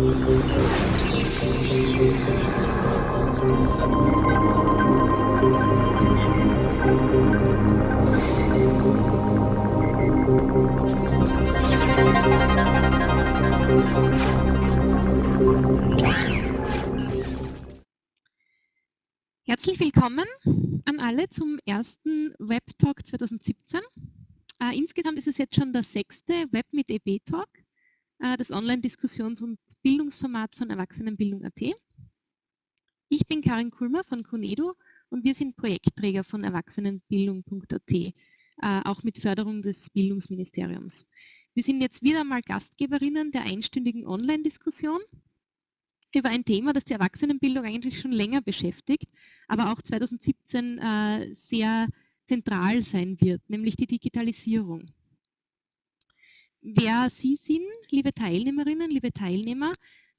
Herzlich willkommen an alle zum ersten Web-Talk 2017. Äh, insgesamt ist es jetzt schon der sechste Web mit EB-Talk, äh, das Online-Diskussions- und Bildungsformat von Erwachsenenbildung.at. Ich bin Karin Kulmer von Conedo und wir sind Projektträger von Erwachsenenbildung.at, äh, auch mit Förderung des Bildungsministeriums. Wir sind jetzt wieder mal Gastgeberinnen der einstündigen Online-Diskussion über ein Thema, das die Erwachsenenbildung eigentlich schon länger beschäftigt, aber auch 2017 äh, sehr zentral sein wird, nämlich die Digitalisierung. Wer Sie sind, liebe Teilnehmerinnen, liebe Teilnehmer,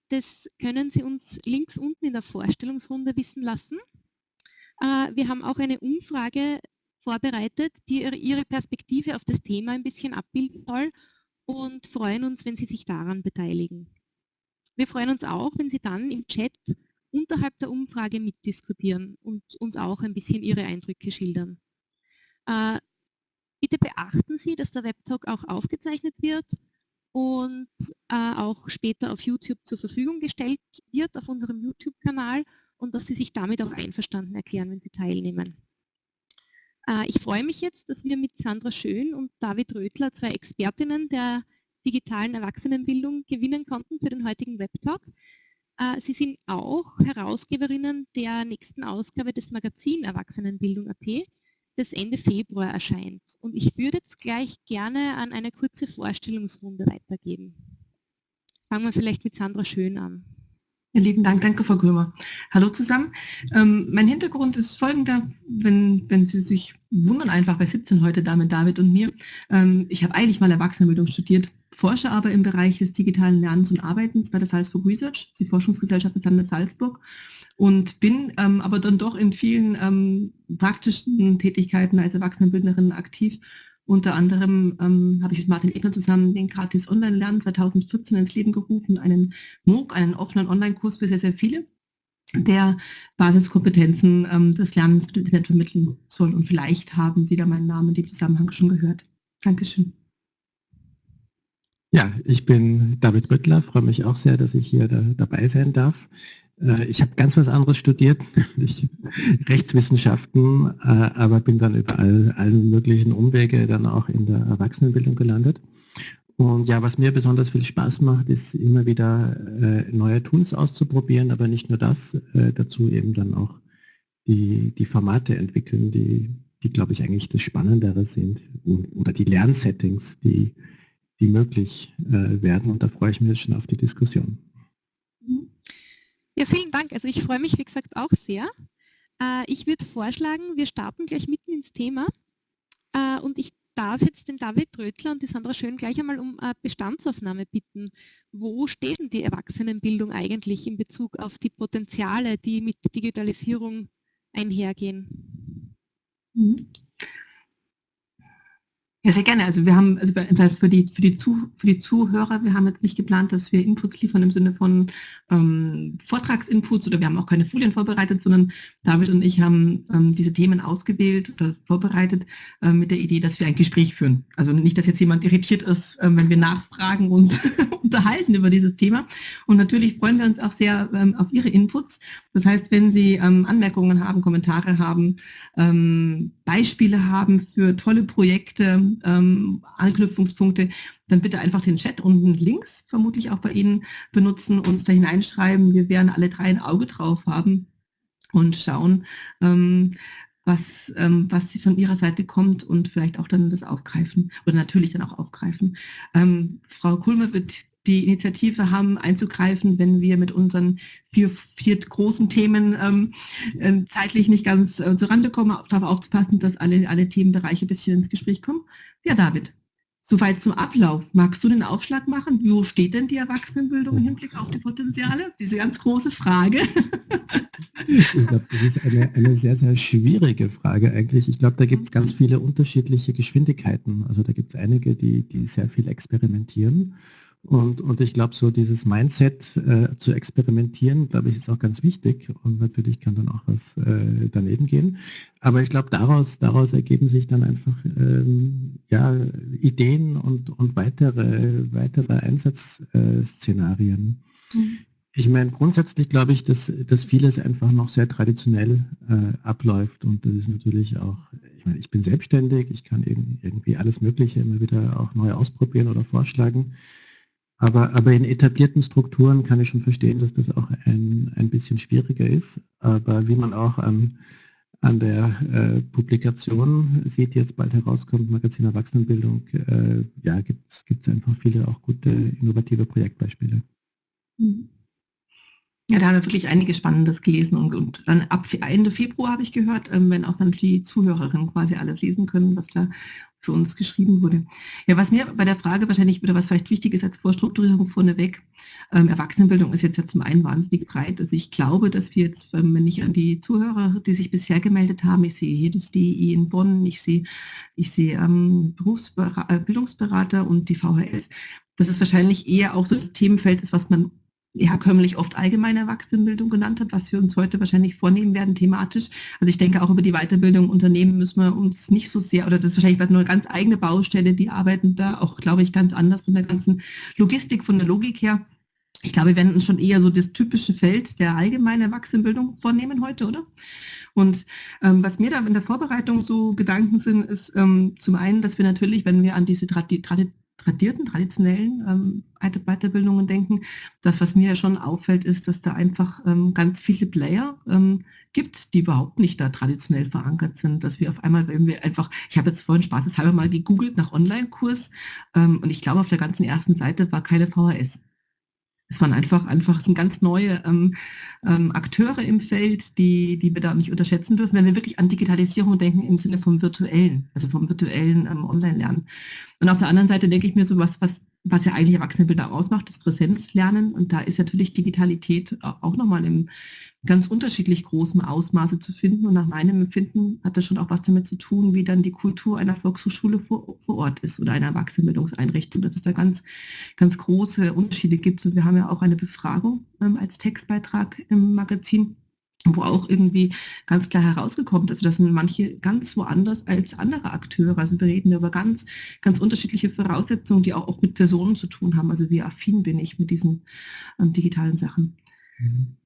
das können Sie uns links unten in der Vorstellungsrunde wissen lassen. Äh, wir haben auch eine Umfrage vorbereitet, die Ihre Perspektive auf das Thema ein bisschen abbilden soll und freuen uns, wenn Sie sich daran beteiligen. Wir freuen uns auch, wenn Sie dann im Chat unterhalb der Umfrage mitdiskutieren und uns auch ein bisschen Ihre Eindrücke schildern. Bitte beachten Sie, dass der Webtalk auch aufgezeichnet wird und äh, auch später auf YouTube zur Verfügung gestellt wird, auf unserem YouTube-Kanal und dass Sie sich damit auch einverstanden erklären, wenn Sie teilnehmen. Äh, ich freue mich jetzt, dass wir mit Sandra Schön und David Rötler, zwei Expertinnen der digitalen Erwachsenenbildung gewinnen konnten für den heutigen Webtalk. Äh, Sie sind auch Herausgeberinnen der nächsten Ausgabe des Magazin Erwachsenenbildung.at, das Ende Februar erscheint. Und ich würde jetzt gleich gerne an eine kurze Vorstellungsrunde weitergeben. Fangen wir vielleicht mit Sandra Schön an. Ja, lieben Dank, danke Frau Krömer. Hallo zusammen. Ähm, mein Hintergrund ist folgender, wenn, wenn Sie sich wundern einfach, bei 17 heute da mit David und mir. Ähm, ich habe eigentlich mal Erwachsenenbildung studiert, forsche aber im Bereich des digitalen Lernens und Arbeitens bei der Salzburg Research, die Forschungsgesellschaft des Landes Salzburg und bin ähm, aber dann doch in vielen ähm, praktischen Tätigkeiten als Erwachsenenbildnerin aktiv unter anderem ähm, habe ich mit Martin Ebner zusammen den Gratis Online-Lernen 2014 ins Leben gerufen, einen MOOC, einen offenen Online-Kurs für sehr, sehr viele, der Basiskompetenzen ähm, des Lernens mit Internet vermitteln soll. Und vielleicht haben Sie da meinen Namen in dem Zusammenhang schon gehört. Dankeschön. Ja, ich bin David Rüttler, freue mich auch sehr, dass ich hier da, dabei sein darf. Äh, ich habe ganz was anderes studiert, ich, Rechtswissenschaften, äh, aber bin dann über all, allen möglichen Umwege dann auch in der Erwachsenenbildung gelandet. Und ja, was mir besonders viel Spaß macht, ist immer wieder äh, neue Tools auszuprobieren, aber nicht nur das, dazu eben dann auch die, die Formate entwickeln, die, die glaube ich eigentlich das Spannendere sind oder die Lernsettings, die, die möglich werden. Und da freue ich mich schon auf die Diskussion. Ja, vielen Dank. Also ich freue mich, wie gesagt, auch sehr. Äh, ich würde vorschlagen, wir starten gleich mitten ins Thema äh, und ich darf jetzt den David Rötler und die Sandra Schön gleich einmal um äh, Bestandsaufnahme bitten. Wo steht denn die Erwachsenenbildung eigentlich in Bezug auf die Potenziale, die mit Digitalisierung einhergehen? Mhm. Ja, sehr gerne. Also wir haben, also für die, für die, Zu, für die Zuhörer, wir haben jetzt nicht geplant, dass wir Inputs liefern im Sinne von ähm, Vortragsinputs oder wir haben auch keine Folien vorbereitet, sondern David und ich haben ähm, diese Themen ausgewählt oder vorbereitet äh, mit der Idee, dass wir ein Gespräch führen. Also nicht, dass jetzt jemand irritiert ist, äh, wenn wir nachfragen und unterhalten über dieses Thema. Und natürlich freuen wir uns auch sehr ähm, auf Ihre Inputs. Das heißt, wenn Sie ähm, Anmerkungen haben, Kommentare haben, ähm, Beispiele haben für tolle Projekte, ähm, Anknüpfungspunkte, dann bitte einfach den Chat unten links, vermutlich auch bei Ihnen, benutzen, uns da hineinschreiben. Wir werden alle drei ein Auge drauf haben und schauen, ähm, was, ähm, was von Ihrer Seite kommt und vielleicht auch dann das aufgreifen oder natürlich dann auch aufgreifen. Ähm, Frau Kulmer wird die Initiative haben, einzugreifen, wenn wir mit unseren vier, vier großen Themen ähm, äh, zeitlich nicht ganz äh, Rande kommen, auch darauf aufzupassen, dass alle, alle Themenbereiche ein bisschen ins Gespräch kommen. Ja, David, soweit zum Ablauf. Magst du den Aufschlag machen? Wo steht denn die Erwachsenenbildung im Hinblick auf die Potenziale? Diese ganz große Frage. Ich glaube, das ist eine, eine sehr, sehr schwierige Frage eigentlich. Ich glaube, da gibt es ganz viele unterschiedliche Geschwindigkeiten. Also da gibt es einige, die, die sehr viel experimentieren Und, und ich glaube, so dieses Mindset äh, zu experimentieren, glaube ich, ist auch ganz wichtig. Und natürlich kann dann auch was äh, daneben gehen. Aber ich glaube, daraus, daraus ergeben sich dann einfach ähm, ja, Ideen und, und weitere, weitere Einsatzszenarien. Mhm. Ich meine, grundsätzlich glaube ich, dass, dass vieles einfach noch sehr traditionell äh, abläuft. Und das ist natürlich auch, ich meine, ich bin selbstständig, ich kann irgendwie alles Mögliche immer wieder auch neu ausprobieren oder vorschlagen. Aber, aber in etablierten Strukturen kann ich schon verstehen, dass das auch ein, ein bisschen schwieriger ist. Aber wie man auch an, an der äh, Publikation sieht, die jetzt bald herauskommt, Magazin Erwachsenenbildung, äh, ja, gibt es einfach viele auch gute, innovative Projektbeispiele. Mhm. Ja, da haben wir wirklich einiges Spannendes gelesen und, und dann ab Ende Februar habe ich gehört, ähm, wenn auch dann die Zuhörerinnen quasi alles lesen können, was da für uns geschrieben wurde. Ja, was mir bei der Frage wahrscheinlich oder was vielleicht wichtig ist als Vorstrukturierung vorneweg, ähm, Erwachsenenbildung ist jetzt ja zum einen wahnsinnig breit. Also ich glaube, dass wir jetzt, wenn ich an die Zuhörer, die sich bisher gemeldet haben, ich sehe das DI in Bonn, ich sehe, ich sehe ähm, Berufsbildungsberater und die VHS, dass es wahrscheinlich eher auch so das Themenfeld ist, was man herkömmlich oft allgemeine Erwachsenenbildung genannt hat, was wir uns heute wahrscheinlich vornehmen werden thematisch. Also ich denke auch über die Weiterbildung Unternehmen müssen wir uns nicht so sehr, oder das ist wahrscheinlich nur eine ganz eigene Baustelle, die arbeiten da auch, glaube ich, ganz anders von der ganzen Logistik, von der Logik her. Ich glaube, wir werden uns schon eher so das typische Feld der allgemeinen Erwachsenenbildung vornehmen heute, oder? Und ähm, was mir da in der Vorbereitung so Gedanken sind, ist ähm, zum einen, dass wir natürlich, wenn wir an diese Tradi Tradi tradierten, traditionellen ähm, Weiterbildungen denken. Das, was mir ja schon auffällt, ist, dass da einfach ähm, ganz viele Player ähm, gibt, die überhaupt nicht da traditionell verankert sind, dass wir auf einmal, wenn wir einfach, ich habe jetzt vorhin spaßeshalber mal gegoogelt nach Online-Kurs ähm, und ich glaube, auf der ganzen ersten Seite war keine VHS. Es waren einfach, einfach, es sind ganz neue ähm, ähm, Akteure im Feld, die, die wir da nicht unterschätzen dürfen, wenn wir wirklich an Digitalisierung denken im Sinne vom virtuellen, also vom virtuellen ähm, Online-Lernen. Und auf der anderen Seite denke ich mir so was, was, was ja eigentlich Erwachsenenbilder ausmacht, das Präsenzlernen. Und da ist natürlich Digitalität auch nochmal im, ganz unterschiedlich großem Ausmaße zu finden. Und nach meinem Empfinden hat das schon auch was damit zu tun, wie dann die Kultur einer Volkshochschule vor, vor Ort ist oder einer Erwachsenenbildungseinrichtung, dass es da ganz, ganz große Unterschiede gibt. Und wir haben ja auch eine Befragung ähm, als Textbeitrag im Magazin wo auch irgendwie ganz klar herausgekommen ist, also das manche ganz woanders als andere Akteure. Also wir reden über ganz, ganz unterschiedliche Voraussetzungen, die auch, auch mit Personen zu tun haben. Also wie affin bin ich mit diesen ähm, digitalen Sachen. Mhm.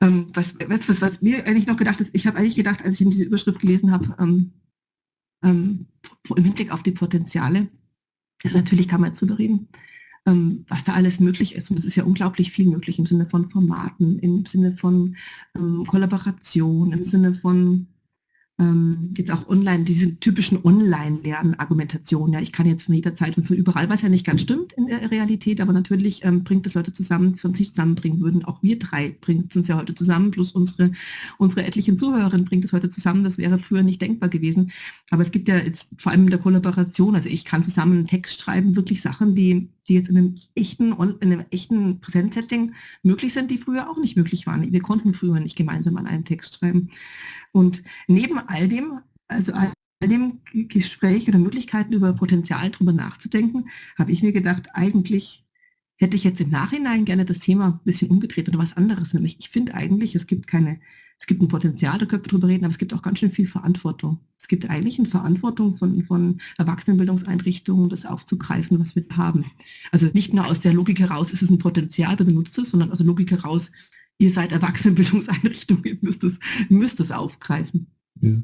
Ähm, was, was, was, mir eigentlich noch gedacht ist, ich habe eigentlich gedacht, als ich diese Überschrift gelesen habe, ähm, ähm, im Hinblick auf die Potenziale, also natürlich kann man jetzt darüber reden, ähm, was da alles möglich ist. Und es ist ja unglaublich viel möglich im Sinne von Formaten, im Sinne von ähm, Kollaboration, im Sinne von ähm, jetzt auch online, diese typischen Online-Lernen-Argumentationen. Ja, ich kann jetzt von jeder Zeit und von überall, was ja nicht ganz stimmt in der Realität, aber natürlich ähm, bringt es Leute zusammen, die sonst nicht zusammenbringen würden. Auch wir drei bringen es uns ja heute zusammen, plus unsere, unsere etlichen Zuhörerinnen bringt es heute zusammen. Das wäre früher nicht denkbar gewesen. Aber es gibt ja jetzt vor allem in der Kollaboration, also ich kann zusammen einen Text schreiben, wirklich Sachen, die die jetzt in einem echten, in einem echten Präsenzsetting möglich sind, die früher auch nicht möglich waren. Wir konnten früher nicht gemeinsam an einem Text schreiben. Und neben all dem, also all dem Gespräch oder Möglichkeiten über Potenzial darüber nachzudenken, habe ich mir gedacht, eigentlich hätte ich jetzt im Nachhinein gerne das Thema ein bisschen umgedreht oder was anderes. Nämlich, ich finde eigentlich, es gibt keine es gibt ein Potenzial, da können wir drüber reden, aber es gibt auch ganz schön viel Verantwortung. Es gibt eigentlich eine Verantwortung von, von Erwachsenenbildungseinrichtungen, das aufzugreifen, was wir haben. Also nicht nur aus der Logik heraus, ist es ein Potenzial, du benutzt es, sondern aus der Logik heraus, ihr seid Erwachsenenbildungseinrichtungen, ihr müsst es, müsst es aufgreifen. Ja,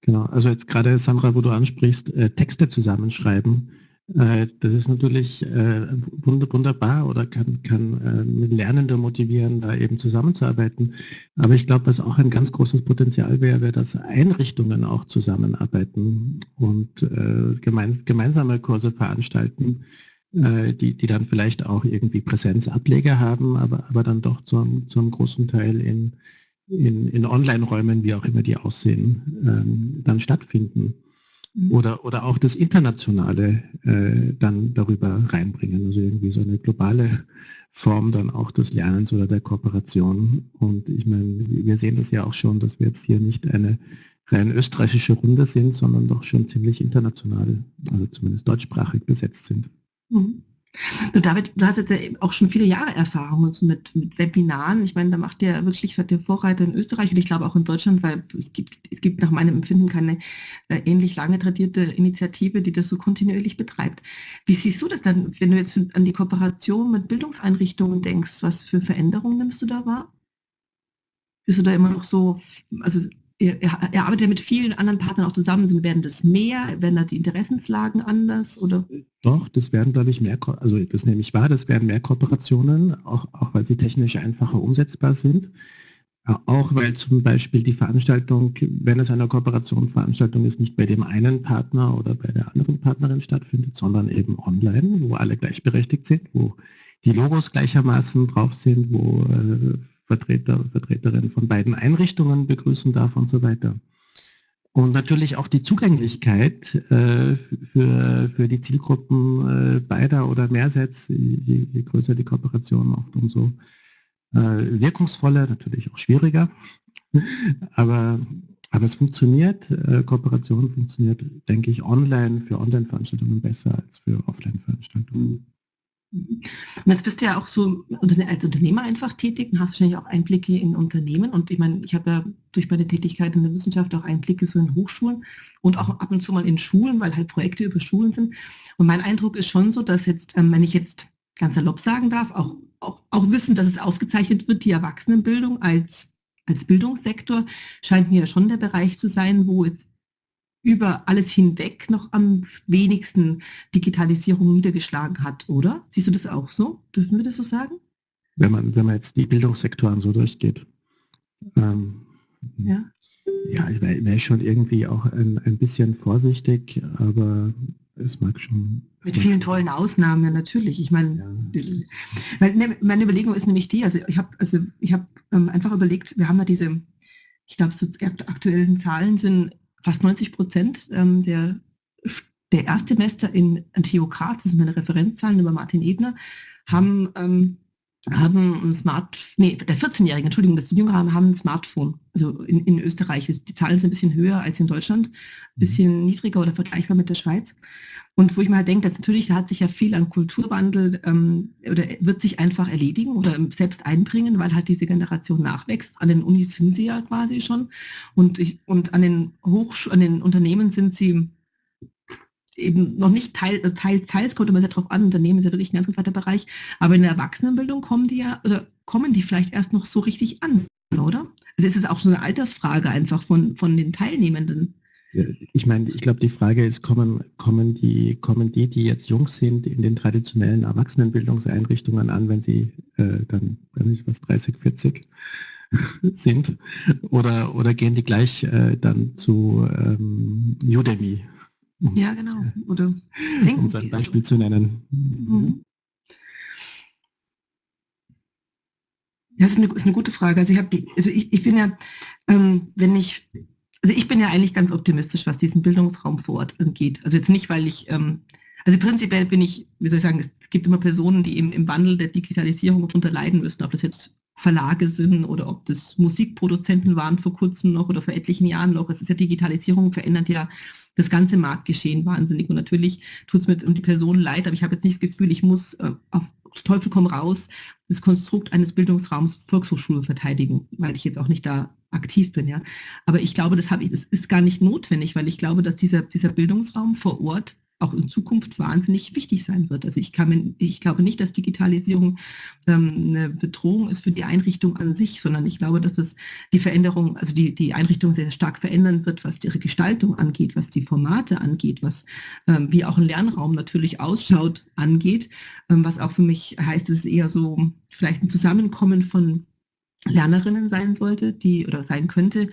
genau. Also jetzt gerade, Sandra, wo du ansprichst, äh, Texte zusammenschreiben, äh, das ist natürlich äh, wunderbar oder kann, kann ähm, Lernende motivieren, da eben zusammenzuarbeiten. Aber ich glaube, was auch ein ganz großes Potenzial wäre, wäre, dass Einrichtungen auch zusammenarbeiten und äh, gemeinsame Kurse veranstalten, die, die dann vielleicht auch irgendwie Präsenzableger haben, aber, aber dann doch zum, zum großen Teil in, in, in Online-Räumen, wie auch immer die aussehen, ähm, dann stattfinden. Mhm. oder, oder auch das Internationale äh, dann darüber reinbringen. Also irgendwie so eine globale Form dann auch des Lernens oder der Kooperation. Und ich meine, wir sehen das ja auch schon, dass wir jetzt hier nicht eine rein österreichische Runde sind, sondern doch schon ziemlich international, also zumindest deutschsprachig besetzt sind. Mhm. Du, David, du hast jetzt ja auch schon viele Jahre Erfahrung mit, mit Webinaren. Ich meine, da macht ihr wirklich seit der Vorreiter in Österreich und ich glaube auch in Deutschland, weil es gibt, es gibt nach meinem Empfinden keine äh, ähnlich lange tradierte Initiative, die das so kontinuierlich betreibt. Wie siehst du das dann, wenn du jetzt an die Kooperation mit Bildungseinrichtungen denkst? Was für Veränderungen nimmst du da wahr? Bist du da immer noch so, also er, er, arbeitet ja mit vielen anderen Partnern auch zusammen. Sind, werden das mehr? Werden da die Interessenslagen anders? Oder? Doch, das werden, glaube ich, mehr, also das nehme ich wahr, das werden mehr Kooperationen, auch, auch weil sie technisch einfacher umsetzbar sind. Auch weil zum Beispiel die Veranstaltung, wenn es eine Kooperationsveranstaltung ist, nicht bei dem einen Partner oder bei der anderen Partnerin stattfindet, sondern eben online, wo alle gleichberechtigt sind, wo die Logos gleichermaßen drauf sind, wo Vertreter, Vertreterinnen von beiden Einrichtungen begrüßen darf und so weiter. Und natürlich auch die Zugänglichkeit äh, für, für die Zielgruppen äh, beider oder mehrseits, je, je, größer die Kooperation, oft umso äh, wirkungsvoller, natürlich auch schwieriger. aber, aber es funktioniert, äh, Kooperation funktioniert, denke ich, online für Online-Veranstaltungen besser als für Offline-Veranstaltungen. Und jetzt bist du ja auch so als Unternehmer einfach tätig und hast wahrscheinlich auch Einblicke in Unternehmen. Und ich meine, ich habe ja durch meine Tätigkeit in der Wissenschaft auch Einblicke so in Hochschulen und auch ab und zu mal in Schulen, weil halt Projekte über Schulen sind. Und mein Eindruck ist schon so, dass jetzt, ähm, wenn ich jetzt ganz salopp sagen darf, auch, auch, auch wissen, dass es aufgezeichnet wird, die Erwachsenenbildung als, als Bildungssektor scheint mir schon der Bereich zu sein, wo jetzt über alles hinweg noch am wenigsten Digitalisierung niedergeschlagen hat, oder? Siehst du das auch so? Dürfen wir das so sagen? Wenn man, wenn man jetzt die Bildungssektoren so durchgeht. Ähm, ja. Ja, ich wäre wär schon irgendwie auch ein, ein bisschen vorsichtig, aber es mag schon. Mit mag vielen tollen Ausnahmen, ja, natürlich. Ich meine, ja. Ne, meine Überlegung ist nämlich die, also ich habe also ich hab, ähm, einfach überlegt, wir haben ja diese, ich glaube, so aktuellen Zahlen sind fast 90 Prozent ähm, der, der Erstsemester in Graz, das sind meine Referenzzahlen über Martin Ebner, haben, ähm, haben ein Smart, nee, der 14-Jährige, Entschuldigung, dass die Jünger haben, haben ein Smartphone. Also in, in Österreich. Die Zahlen sind ein bisschen höher als in Deutschland, ein mhm. bisschen niedriger oder vergleichbar mit der Schweiz. Und wo ich mal halt denke, dass natürlich, da hat sich ja viel an Kulturwandel ähm, oder wird sich einfach erledigen oder selbst einbringen, weil halt diese Generation nachwächst. An den Unis sind sie ja quasi schon und, ich, und an, den Hochsch an den Unternehmen sind sie eben noch nicht Teil, also teils, teils kommt immer sehr darauf an, Unternehmen ist ja wirklich ein ganz weiter Bereich, aber in der Erwachsenenbildung kommen die ja, oder kommen die vielleicht erst noch so richtig an, oder? Also ist es auch so eine Altersfrage einfach von, von den Teilnehmenden. Ich meine, ich glaube, die Frage ist, kommen, kommen, die, kommen die, die jetzt jung sind, in den traditionellen Erwachsenenbildungseinrichtungen an, wenn sie äh, dann, wenn ich was, 30, 40 sind? Oder, oder gehen die gleich äh, dann zu ähm, Udemy? Ja, genau. Oder um so ein Beispiel zu nennen. Mhm. Das ist eine, ist eine, gute Frage. Also ich, habe, also ich, ich bin ja, ähm, wenn ich also ich bin ja eigentlich ganz optimistisch, was diesen Bildungsraum vor Ort angeht. Also jetzt nicht, weil ich, ähm, also prinzipiell bin ich, wie soll ich sagen, es gibt immer Personen, die eben im Wandel der Digitalisierung darunter leiden müssen, ob das jetzt Verlage sind oder ob das Musikproduzenten waren vor kurzem noch oder vor etlichen Jahren noch. Es ist ja Digitalisierung, verändert ja das ganze Marktgeschehen wahnsinnig. Und natürlich tut es mir jetzt um die Person leid, aber ich habe jetzt nicht das Gefühl, ich muss äh, auf Teufel komm raus das Konstrukt eines Bildungsraums Volkshochschule verteidigen, weil ich jetzt auch nicht da aktiv bin, ja. Aber ich glaube, das habe ich, das ist gar nicht notwendig, weil ich glaube, dass dieser, dieser Bildungsraum vor Ort auch in Zukunft wahnsinnig wichtig sein wird. Also ich, kann, ich glaube nicht, dass Digitalisierung ähm, eine Bedrohung ist für die Einrichtung an sich, sondern ich glaube, dass es die Veränderung, also die, die Einrichtung sehr stark verändern wird, was ihre Gestaltung angeht, was die Formate angeht, was ähm, wie auch ein Lernraum natürlich ausschaut angeht, ähm, was auch für mich heißt, es ist eher so vielleicht ein Zusammenkommen von Lernerinnen sein sollte, die oder sein könnte,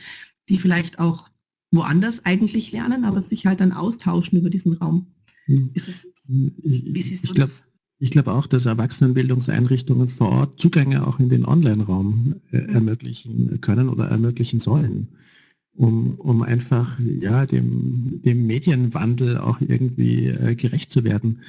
die vielleicht auch woanders eigentlich lernen, aber sich halt dann austauschen über diesen Raum. Hm. Ist es, wie siehst du ich das? ich glaube auch, dass Erwachsenenbildungseinrichtungen vor Ort Zugänge auch in den Online-Raum äh, mhm. ermöglichen können oder ermöglichen sollen, um, um einfach ja, dem, dem Medienwandel auch irgendwie äh, gerecht zu werden.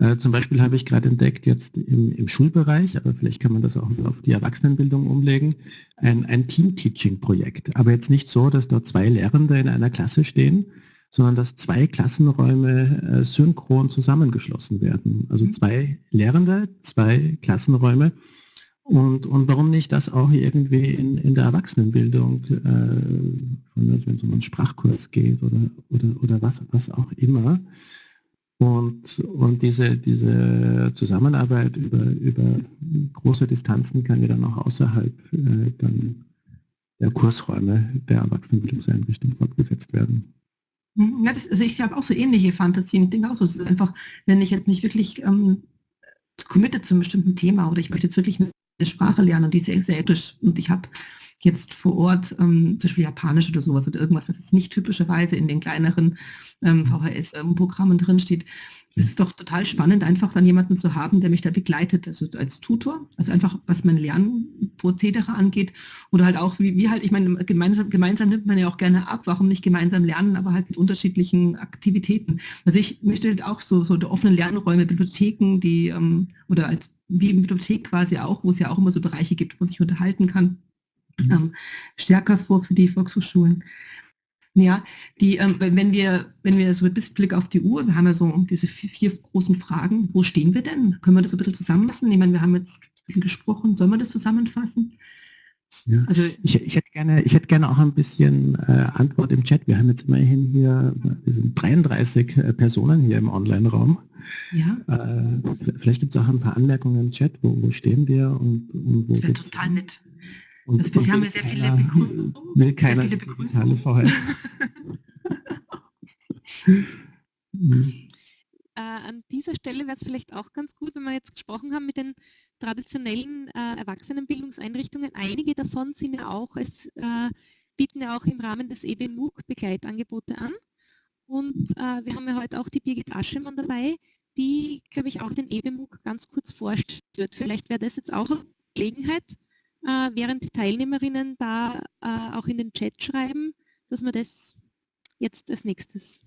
Äh, zum Beispiel habe ich gerade entdeckt, jetzt im, im, Schulbereich, aber vielleicht kann man das auch auf die Erwachsenenbildung umlegen, ein, ein Team-Teaching-Projekt. Aber jetzt nicht so, dass dort zwei Lehrende in einer Klasse stehen, sondern dass zwei Klassenräume äh, synchron zusammengeschlossen werden. Also mhm. zwei Lehrende, zwei Klassenräume. Und, und warum nicht das auch irgendwie in, in der Erwachsenenbildung, äh, wenn es um einen Sprachkurs geht oder, oder, oder was, was auch immer. Und, und diese, diese Zusammenarbeit über, über große Distanzen kann ja dann auch außerhalb äh, dann der Kursräume der Erwachsenenbildungseinrichtung fortgesetzt werden. Ja, das, also ich habe auch so ähnliche Fantasien. Ich denke auch so, es ist einfach, wenn ich jetzt nicht wirklich ähm, committed zu einem bestimmten Thema oder ich möchte jetzt wirklich eine Sprache lernen und die ist sehr, ethisch und ich habe jetzt vor Ort ähm, zum Beispiel Japanisch oder sowas oder irgendwas, was jetzt nicht typischerweise in den kleineren ähm, VHS-Programmen ähm, drinsteht, es ist doch total spannend, einfach dann jemanden zu haben, der mich da begleitet, also als Tutor, also einfach was mein Lernprozedere angeht oder halt auch, wie, wie halt, ich meine, gemeinsam, gemeinsam nimmt man ja auch gerne ab, warum nicht gemeinsam lernen, aber halt mit unterschiedlichen Aktivitäten. Also ich möchte halt auch so, so die offenen Lernräume, Bibliotheken, die, ähm, oder als wie in Bibliothek quasi auch, wo es ja auch immer so Bereiche gibt, wo sich unterhalten kann, mhm. ähm, stärker vor für die Volkshochschulen. Ja, die, ähm, wenn wir, wenn wir so mit Blick auf die Uhr, wir haben ja so diese vier, vier, großen Fragen, wo stehen wir denn? Können wir das ein bisschen zusammenfassen? Ich meine, wir haben jetzt ein bisschen gesprochen, sollen wir das zusammenfassen? Ja. Also ich, ich, hätte gerne, ich hätte gerne auch ein bisschen äh, Antwort im Chat. Wir haben jetzt immerhin hier, wir sind 33 äh, Personen hier im Online-Raum. Ja. Äh, vielleicht gibt es auch ein paar Anmerkungen im Chat, wo, wo stehen wir und, und wo Das wäre total nett. Und, also bisher haben wir sehr keiner, viele Begrüßungen. Will keiner sehr viele Begrüßungen. VHS. äh, an dieser Stelle wäre es vielleicht auch ganz gut, wenn wir jetzt gesprochen haben mit den traditionellen äh, Erwachsenenbildungseinrichtungen. Einige davon sind ja auch, es äh, bieten ja auch im Rahmen des EBMUG Begleitangebote an. Und äh, wir haben ja heute auch die Birgit Aschemann dabei, die, glaube ich, auch den EBMUG ganz kurz vorstellt. Vielleicht wäre das jetzt auch eine Gelegenheit, äh, während die Teilnehmerinnen da äh, auch in den Chat schreiben, dass wir das jetzt als nächstes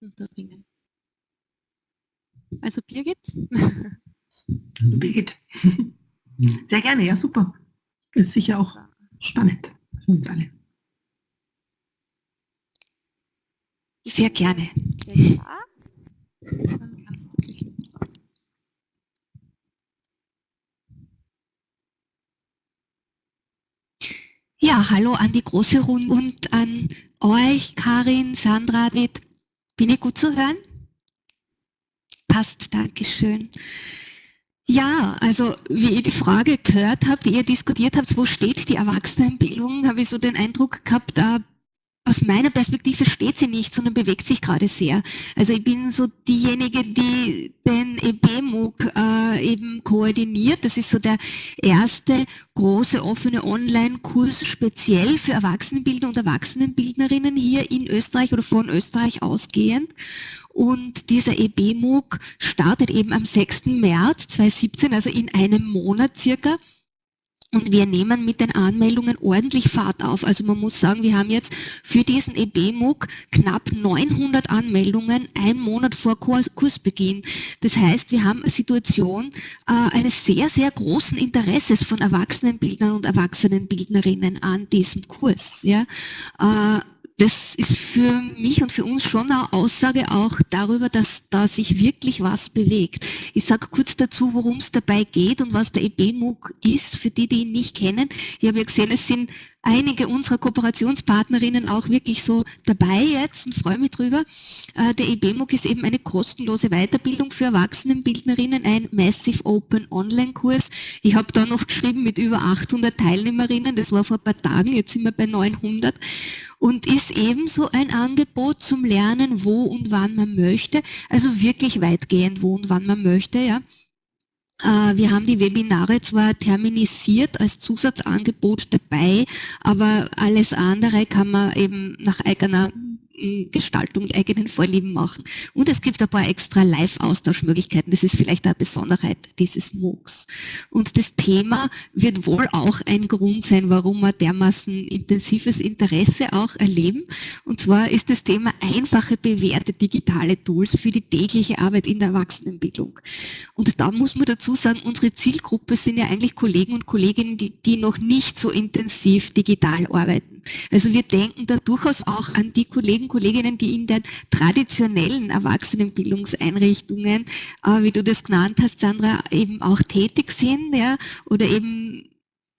unterbringen. Also Birgit. Birgit. Sehr gerne, ja super. Ist sicher auch spannend für uns alle. Sehr gerne. Ja. Ja, hallo an die große Runde und an euch, Karin, Sandra, David. Bin ich gut zu hören? Passt, Dankeschön. Ja, also wie ihr die Frage gehört habt, die ihr diskutiert habt, wo steht die Erwachsenenbildung, habe ich so den Eindruck gehabt, aus meiner Perspektive steht sie nicht, sondern bewegt sich gerade sehr. Also ich bin so diejenige, die den EBMOOC äh, eben koordiniert. Das ist so der erste große offene Online-Kurs speziell für Erwachsenenbildner und Erwachsenenbildnerinnen hier in Österreich oder von Österreich ausgehend. Und dieser EBMOOC startet eben am 6. März 2017, also in einem Monat circa. Und wir nehmen mit den Anmeldungen ordentlich Fahrt auf. Also man muss sagen, wir haben jetzt für diesen EBMUG knapp 900 Anmeldungen, ein Monat vor Kurs, Kursbeginn. Das heißt, wir haben eine Situation äh, eines sehr, sehr großen Interesses von Erwachsenenbildnern und Erwachsenenbildnerinnen an diesem Kurs. Ja. Äh, das ist für mich und für uns schon eine Aussage auch darüber, dass da sich wirklich was bewegt. Ich sage kurz dazu, worum es dabei geht und was der EBMUG ist, für die, die ihn nicht kennen. Ich habe ja gesehen, es sind einige unserer Kooperationspartnerinnen auch wirklich so dabei jetzt und freue mich drüber. Äh, der EBMUG ist eben eine kostenlose Weiterbildung für Erwachsenenbildnerinnen, ein Massive Open Online-Kurs. Ich habe da noch geschrieben mit über 800 Teilnehmerinnen, das war vor ein paar Tagen, jetzt sind wir bei 900 und ist ebenso ein Angebot zum Lernen, wo und wann man möchte, also wirklich weitgehend, wo und wann man möchte, ja. Äh, wir haben die Webinare zwar terminisiert als Zusatzangebot dabei, aber alles andere kann man eben nach eigener Gestaltung mit eigenen Vorlieben machen. Und es gibt ein paar extra Live-Austauschmöglichkeiten. Das ist vielleicht eine Besonderheit dieses MOOCs. Und das Thema wird wohl auch ein Grund sein, warum wir dermaßen intensives Interesse auch erleben. Und zwar ist das Thema einfache, bewährte digitale Tools für die tägliche Arbeit in der Erwachsenenbildung. Und da muss man dazu sagen, unsere Zielgruppe sind ja eigentlich Kollegen und Kolleginnen, die, die noch nicht so intensiv digital arbeiten. Also wir denken da durchaus auch an die Kollegen Kolleginnen, die in den traditionellen Erwachsenenbildungseinrichtungen, äh, wie du das genannt hast, Sandra, eben auch tätig sind ja, oder eben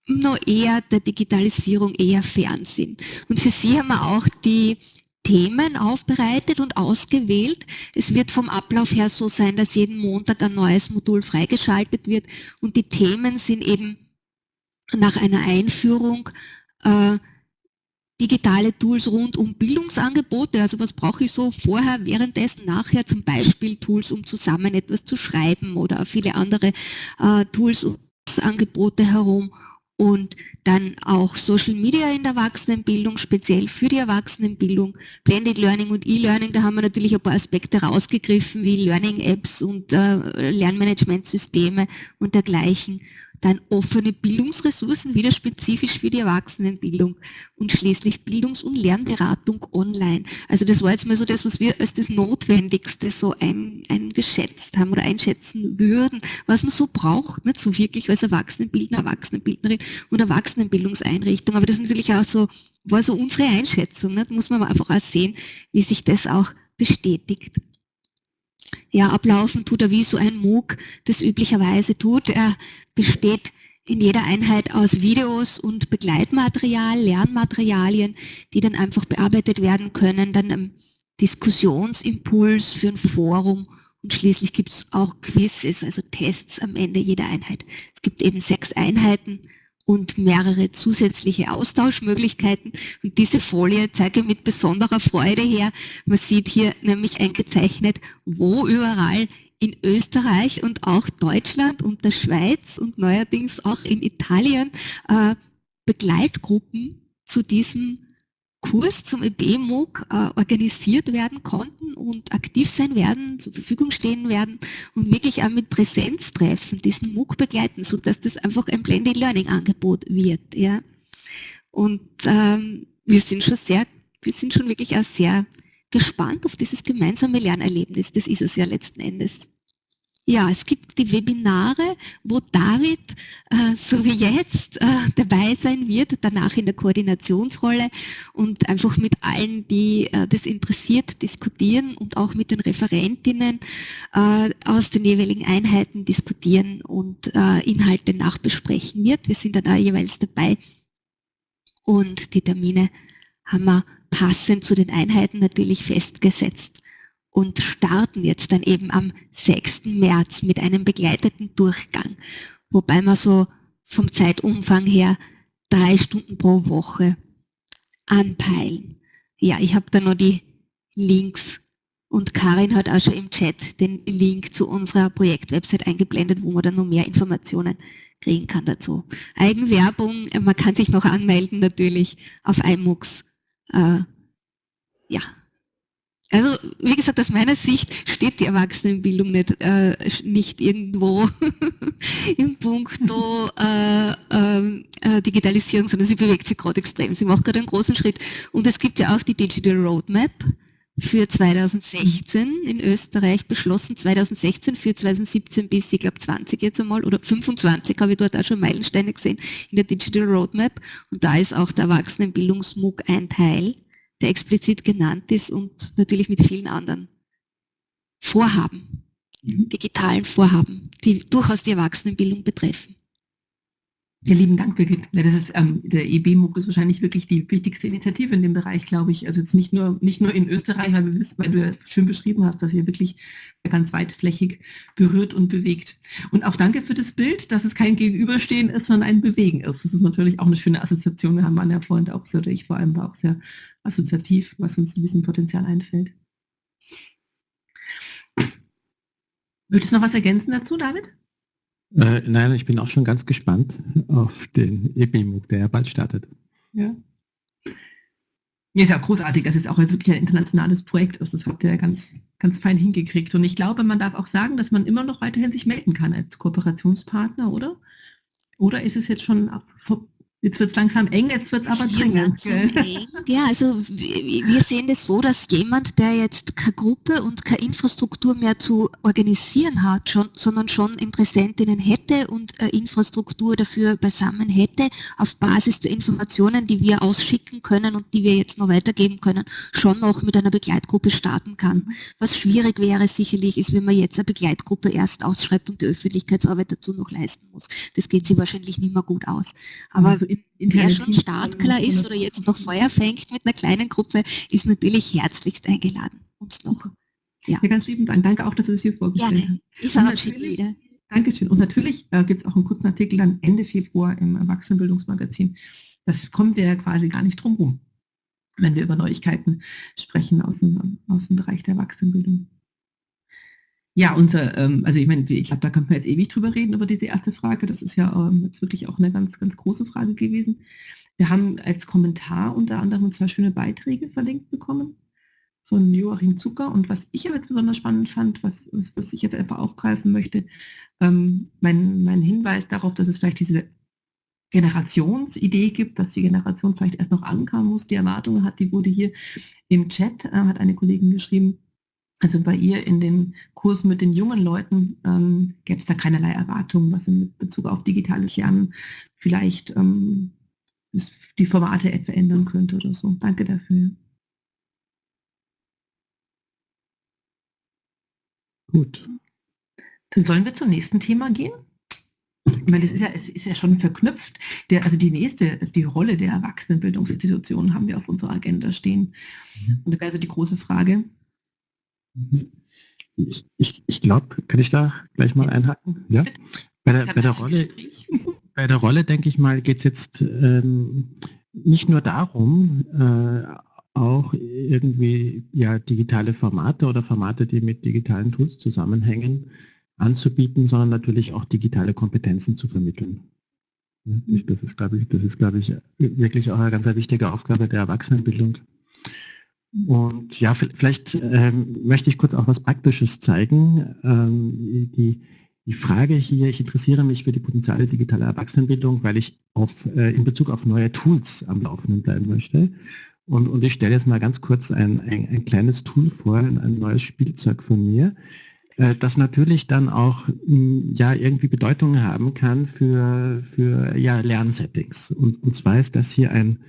nur eher der Digitalisierung eher fern sind. Und für sie haben wir auch die Themen aufbereitet und ausgewählt. Es wird vom Ablauf her so sein, dass jeden Montag ein neues Modul freigeschaltet wird und die Themen sind eben nach einer Einführung äh, digitale Tools rund um Bildungsangebote, also was brauche ich so vorher, währenddessen, nachher, zum Beispiel Tools, um zusammen etwas zu schreiben oder viele andere äh, Tools Angebote herum. Und dann auch Social Media in der Erwachsenenbildung, speziell für die Erwachsenenbildung, Blended Learning und E-Learning, da haben wir natürlich ein paar Aspekte rausgegriffen, wie Learning-Apps und äh, Lernmanagementsysteme und dergleichen dann offene Bildungsressourcen, wieder spezifisch für die Erwachsenenbildung und schließlich Bildungs- und Lernberatung online. Also das war jetzt mal so das, was wir als das Notwendigste so ein, eingeschätzt haben oder einschätzen würden, was man so braucht, nicht so wirklich als Erwachsenenbildner, Erwachsenenbildnerin und Erwachsenenbildungseinrichtung. Aber das ist natürlich auch so, war so unsere Einschätzung, nicht? muss man einfach auch sehen, wie sich das auch bestätigt ja, ablaufen tut er wie so ein MOOC das üblicherweise tut. Er besteht in jeder Einheit aus Videos und Begleitmaterial, Lernmaterialien, die dann einfach bearbeitet werden können, dann ein Diskussionsimpuls für ein Forum und schließlich gibt es auch Quizzes, also Tests am Ende jeder Einheit. Es gibt eben sechs Einheiten und mehrere zusätzliche Austauschmöglichkeiten. Und diese Folie zeige ich mit besonderer Freude her. Man sieht hier nämlich eingezeichnet, wo überall in Österreich und auch Deutschland und der Schweiz und neuerdings auch in Italien äh, Begleitgruppen zu diesem Kurs zum EB-MOOC äh, organisiert werden konnten und aktiv sein werden, zur Verfügung stehen werden und wirklich auch mit Präsenztreffen diesen MOOC begleiten, sodass das einfach ein Blended Learning Angebot wird. Ja. Und ähm, wir sind schon sehr, wir sind schon wirklich auch sehr gespannt auf dieses gemeinsame Lernerlebnis. Das ist es ja letzten Endes. Ja, es gibt die Webinare, wo David, äh, so wie jetzt, äh, dabei sein wird, danach in der Koordinationsrolle und einfach mit allen, die äh, das interessiert, diskutieren und auch mit den Referentinnen äh, aus den jeweiligen Einheiten diskutieren und äh, Inhalte nachbesprechen wird. Wir sind dann da jeweils dabei und die Termine haben wir passend zu den Einheiten natürlich festgesetzt und starten jetzt dann eben am 6. März mit einem begleiteten Durchgang, wobei wir so vom Zeitumfang her drei Stunden pro Woche anpeilen. Ja, ich habe da noch die Links und Karin hat auch schon im Chat den Link zu unserer Projektwebsite eingeblendet, wo man dann noch mehr Informationen kriegen kann dazu. Eigenwerbung, man kann sich noch anmelden natürlich auf iMux. Äh, ja, also wie gesagt, aus meiner Sicht steht die Erwachsenenbildung nicht, äh, nicht irgendwo im Punkto äh, ähm, äh, Digitalisierung, sondern sie bewegt sich gerade extrem. Sie macht gerade einen großen Schritt. Und es gibt ja auch die Digital Roadmap für 2016 in Österreich beschlossen, 2016 für 2017 bis, ich glaube 20 jetzt einmal, oder 25 habe ich dort auch schon Meilensteine gesehen in der Digital Roadmap. Und da ist auch der Erwachsenenbildungsmug ein Teil der explizit genannt ist und natürlich mit vielen anderen Vorhaben, mhm. digitalen Vorhaben, die durchaus die Erwachsenenbildung betreffen. Ja, lieben Dank, Birgit. Ja, das ist, ähm, der EB-MOOC ist wahrscheinlich wirklich die wichtigste Initiative in dem Bereich, glaube ich. Also jetzt nicht nur, nicht nur in Österreich, weil, wir wissen, weil du ja schön beschrieben hast, dass ihr wirklich ganz weitflächig berührt und bewegt. Und auch danke für das Bild, dass es kein Gegenüberstehen ist, sondern ein Bewegen ist. Das ist natürlich auch eine schöne Assoziation. Wir haben an der Freund auch oder ich vor allem war auch sehr assoziativ, was uns ein bisschen Potenzial einfällt. Möchtest du noch was ergänzen dazu, David? Äh, nein, ich bin auch schon ganz gespannt auf den EBMOOC, der ja bald startet. Ja. Ja, ist ja großartig, dass es auch jetzt wirklich ein internationales Projekt ist. Das habt ihr ja ganz, ganz fein hingekriegt. Und ich glaube, man darf auch sagen, dass man immer noch weiterhin sich melden kann als Kooperationspartner, oder? Oder ist es jetzt schon Jetzt wird es langsam eng, jetzt wird es aber dringend. Ja, also wir sehen das so, dass jemand, der jetzt keine Gruppe und keine Infrastruktur mehr zu organisieren hat, schon, sondern schon Interessentinnen hätte und eine Infrastruktur dafür beisammen hätte, auf Basis der Informationen, die wir ausschicken können und die wir jetzt noch weitergeben können, schon noch mit einer Begleitgruppe starten kann. Was schwierig wäre sicherlich, ist, wenn man jetzt eine Begleitgruppe erst ausschreibt und die Öffentlichkeitsarbeit dazu noch leisten muss. Das geht sie wahrscheinlich nicht mehr gut aus. Aber also wer schon startklar ist oder jetzt noch Feuer fängt mit einer kleinen Gruppe, ist natürlich herzlichst eingeladen. Uns noch. Ja. ja, ganz lieben Dank. Danke auch, dass Sie es hier vorgestellt Gerne. haben. Ich verabschiede wieder. Dankeschön. Und natürlich äh, gibt es auch einen kurzen Artikel dann Ende Februar im Erwachsenenbildungsmagazin. Das kommt ja quasi gar nicht drum rum, wenn wir über Neuigkeiten sprechen aus dem, aus dem Bereich der Erwachsenenbildung. Ja, unser, ähm, also ich meine, ich glaube, da könnte man jetzt ewig drüber reden, über diese erste Frage. Das ist ja ähm, jetzt wirklich auch eine ganz, ganz große Frage gewesen. Wir haben als Kommentar unter anderem zwei schöne Beiträge verlinkt bekommen von Joachim Zucker. Und was ich aber jetzt besonders spannend fand, was, was, was ich jetzt einfach aufgreifen möchte, ähm, mein, mein Hinweis darauf, dass es vielleicht diese Generationsidee gibt, dass die Generation vielleicht erst noch ankommen muss, die Erwartungen hat, die wurde hier im Chat, äh, hat eine Kollegin geschrieben, also bei ihr in den Kursen mit den jungen Leuten ähm, gäbe es da keinerlei Erwartungen, was in Bezug auf digitales Lernen vielleicht ähm, die Formate etwa ändern könnte oder so. Danke dafür. Gut. Dann sollen wir zum nächsten Thema gehen. Weil es ist ja, es ist ja schon verknüpft. Der, also die nächste, also die Rolle der Erwachsenenbildungsinstitutionen haben wir auf unserer Agenda stehen. Mhm. Und da wäre also die große Frage. Ich, ich, ich glaube, kann ich da gleich mal einhaken? Ja. Bei der, bei der Rolle, bei der Rolle, denke ich mal, geht es jetzt ähm, nicht nur darum, äh, auch irgendwie ja, digitale Formate oder Formate, die mit digitalen Tools zusammenhängen, anzubieten, sondern natürlich auch digitale Kompetenzen zu vermitteln. Ja, das ist, glaube ich, das ist, glaube ich, wirklich auch eine ganz wichtige Aufgabe der Erwachsenenbildung. Und ja, vielleicht ähm, möchte ich kurz auch was Praktisches zeigen. Ähm, die, die Frage hier, ich interessiere mich für die Potenziale digitaler Erwachsenenbildung, weil ich auf, äh, in Bezug auf neue Tools am Laufenden bleiben möchte. Und, und ich stelle jetzt mal ganz kurz ein, ein, ein kleines Tool vor, ein, ein, neues Spielzeug von mir, äh, das natürlich dann auch mh, hm, ja, irgendwie Bedeutung haben kann für, für ja, Lernsettings. Und, und zwar ist das hier ein,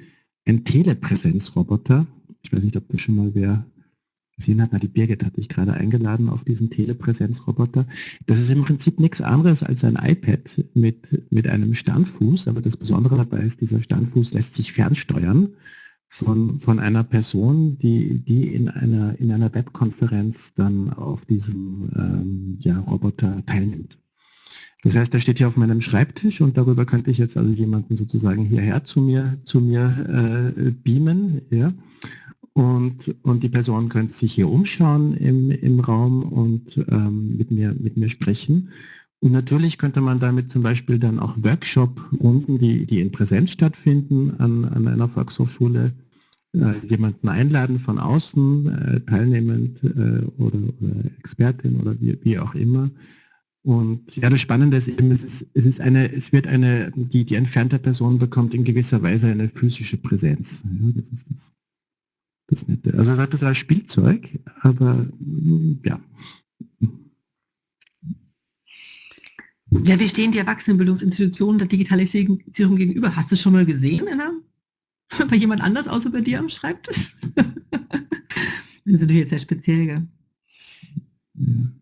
ein Telepräsenzroboter, ich weiß nicht, ob das schon mal wer gesehen hat. Na, die Birgit hatte ich gerade eingeladen auf diesen Telepräsenzroboter. Das ist im Prinzip nichts anderes als ein iPad mit, mit einem Standfuß, aber das Besondere dabei ist, dieser Standfuß lässt sich fernsteuern von, von einer Person, die, die in einer, in einer Webkonferenz dann auf diesem ähm, ja, Roboter teilnimmt. Das heißt, der steht hier auf meinem Schreibtisch und darüber könnte ich jetzt also jemanden sozusagen hierher zu mir, zu mir äh, beamen. Ja? Und, und die Person könnte sich hier umschauen im, im Raum und ähm, mit, mir, mit mir sprechen. Und natürlich könnte man damit zum Beispiel dann auch Workshop-Runden, die, die in Präsenz stattfinden, an, an einer Volkshochschule, äh, jemanden einladen von außen, äh, teilnehmend äh, oder, oder Expertin oder wie, wie auch immer. Und ja, das Spannende ist eben, es ist, es ist eine, es wird eine, die, die entfernte Person bekommt in gewisser Weise eine physische Präsenz. Ja, das ist das das Nette. Also es ist ein bisschen ein Spielzeug, aber mm, ja. Ja, wie stehen die Erwachsenenbildungsinstitutionen der Digitalisierung gegenüber? Hast du schon mal gesehen, Anna? Bei jemand anders außer bei dir am Schreibtisch? das ist natürlich jetzt sehr speziell, gell? Ja.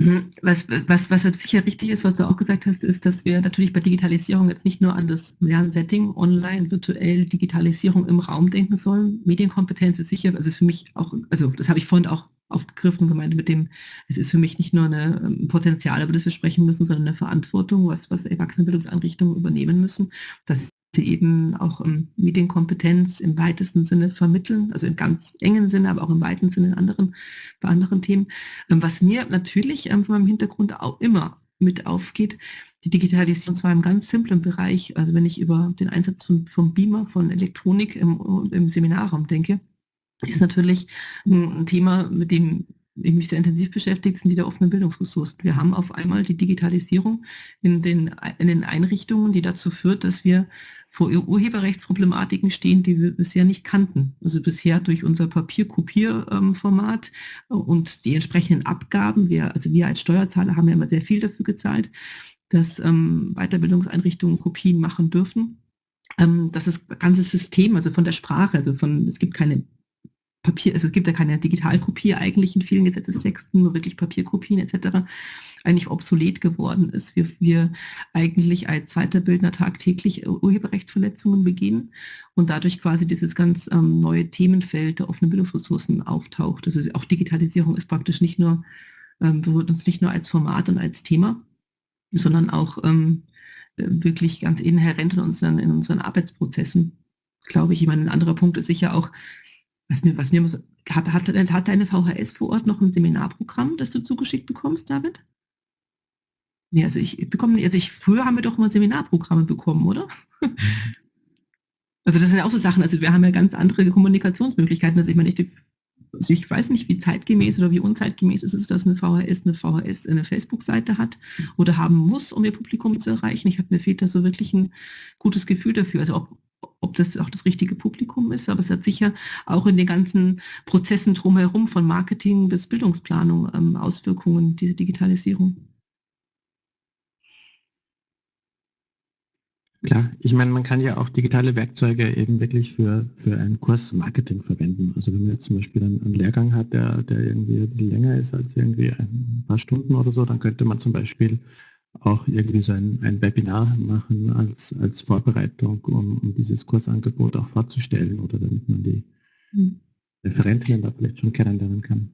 Mhm. Was, was, was sicher richtig ist, was du auch gesagt hast, ist, dass wir natürlich bei Digitalisierung jetzt nicht nur an das Lernsetting, online, virtuell, Digitalisierung im Raum denken sollen. Medienkompetenz ist sicher, also ist für mich auch, also das habe ich vorhin auch aufgegriffen gemeint mit dem, es ist für mich nicht nur ein ähm, Potenzial, über das wir sprechen müssen, sondern eine Verantwortung, was, was Erwachsenenbildungseinrichtungen übernehmen müssen. Das sie eben auch um, Medienkompetenz im weitesten Sinne vermitteln, also im ganz engen Sinne, aber auch im weiten Sinne in anderen, bei anderen Themen. Ähm, was mir natürlich ähm, von meinem Hintergrund auch immer mit aufgeht, die Digitalisierung zwar im ganz simplen Bereich, also wenn ich über den Einsatz von, von Beamer, von Elektronik im, im Seminarraum denke, ist natürlich ein Thema, mit dem mich sehr intensiv beschäftigt, sind die der offenen Bildungsressourcen. Wir haben auf einmal die Digitalisierung in den, in den Einrichtungen, die dazu führt, dass wir vor Urheberrechtsproblematiken stehen, die wir bisher nicht kannten. Also bisher durch unser Papierkopierformat und die entsprechenden Abgaben. Wir, also wir als Steuerzahler haben ja immer sehr viel dafür gezahlt, dass ähm, Weiterbildungseinrichtungen Kopien machen dürfen. Ähm, das ist ganze System, also von der Sprache, also von, es gibt keine Papier, also es gibt ja keine Digitalkopie eigentlich in vielen Gesetzestexten, nur wirklich Papierkopien etc., eigentlich obsolet geworden ist. Wir, wir eigentlich als zweiter Bildner tagtäglich Urheberrechtsverletzungen begehen und dadurch quasi dieses ganz ähm, neue Themenfeld der offenen Bildungsressourcen auftaucht. Also auch Digitalisierung ist praktisch nicht nur, ähm, berührt uns nicht nur als Format und als Thema, sondern auch ähm, wirklich ganz inhärent in unseren, in unseren Arbeitsprozessen, glaube ich. Ich meine, ein anderer Punkt ist sicher auch, was mir, was mir so, hat, hat, hat deine VHS vor Ort noch ein Seminarprogramm, das du zugeschickt bekommst, David? Nee, also ich bekomme, also ich, früher haben wir doch mal Seminarprogramme bekommen, oder? Also das sind ja auch so Sachen, also wir haben ja ganz andere Kommunikationsmöglichkeiten. Also ich meine, ich, also ich weiß nicht, wie zeitgemäß oder wie unzeitgemäß ist es, dass eine VHS eine VHS eine Facebook-Seite hat oder haben muss, um ihr Publikum zu erreichen. Ich habe mir fehlt da so wirklich ein gutes Gefühl dafür. Also ob, ob das auch das richtige Publikum ist, aber es hat sicher auch in den ganzen Prozessen drumherum, von Marketing bis Bildungsplanung, ähm, Auswirkungen, diese Digitalisierung. Klar, ich meine, man kann ja auch digitale Werkzeuge eben wirklich für, für einen Kurs Marketing verwenden. Also wenn man jetzt zum Beispiel einen, einen Lehrgang hat, der, der irgendwie ein bisschen länger ist als irgendwie ein paar Stunden oder so, dann könnte man zum Beispiel auch irgendwie so ein, ein Webinar machen als, als Vorbereitung, um, um dieses Kursangebot auch vorzustellen oder damit man die mhm. Referentinnen da vielleicht schon kennenlernen kann.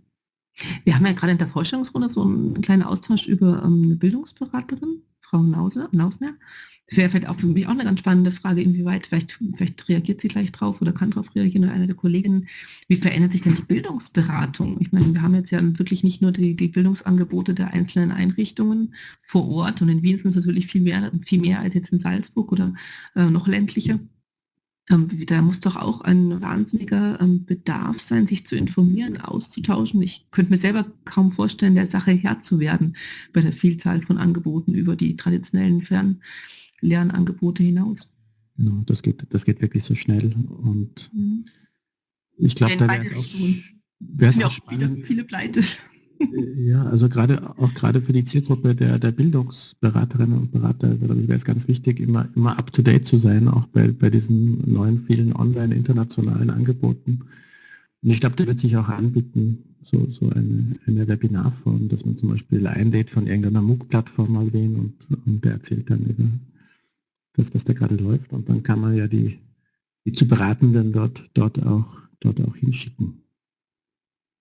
Wir haben ja gerade in der Vorstellungsrunde so einen kleinen Austausch über ähm, eine Bildungsberaterin, Frau Nause, Nausner, wäre vielleicht auch für mich auch eine ganz spannende Frage, inwieweit, vielleicht, vielleicht reagiert sie gleich drauf oder kann darauf reagieren oder eine der Kolleginnen, wie verändert sich denn die Bildungsberatung? Ich meine, wir haben jetzt ja wirklich nicht nur die, die Bildungsangebote der einzelnen Einrichtungen vor Ort und in Wien sind es natürlich viel mehr, viel mehr als jetzt in Salzburg oder äh, noch ländlicher. Ähm, da muss doch auch ein wahnsinniger ähm, Bedarf sein, sich zu informieren, auszutauschen. Ich könnte mir selber kaum vorstellen, der Sache Herr zu werden bei der Vielzahl von Angeboten über die traditionellen Fern Lernangebote hinaus. Genau, das geht, das geht wirklich so schnell und mhm. ich glaube, da wäre es auch, auch spannend. Viele, viele Pleite. Ja, also gerade auch gerade für die Zielgruppe der, der Bildungsberaterinnen und Berater, wäre es ganz wichtig, immer, immer up to date zu sein, auch bei, bei diesen neuen vielen online internationalen Angeboten. Und ich glaube, da wird sich auch anbieten, so, so eine, eine Webinarform, dass man zum Beispiel einlädt von irgendeiner MOOC-Plattform mal wen und, und der erzählt dann über das, was da gerade läuft. Und dann kann man ja die, die zu Beratenden dort, dort, auch, dort auch hinschicken.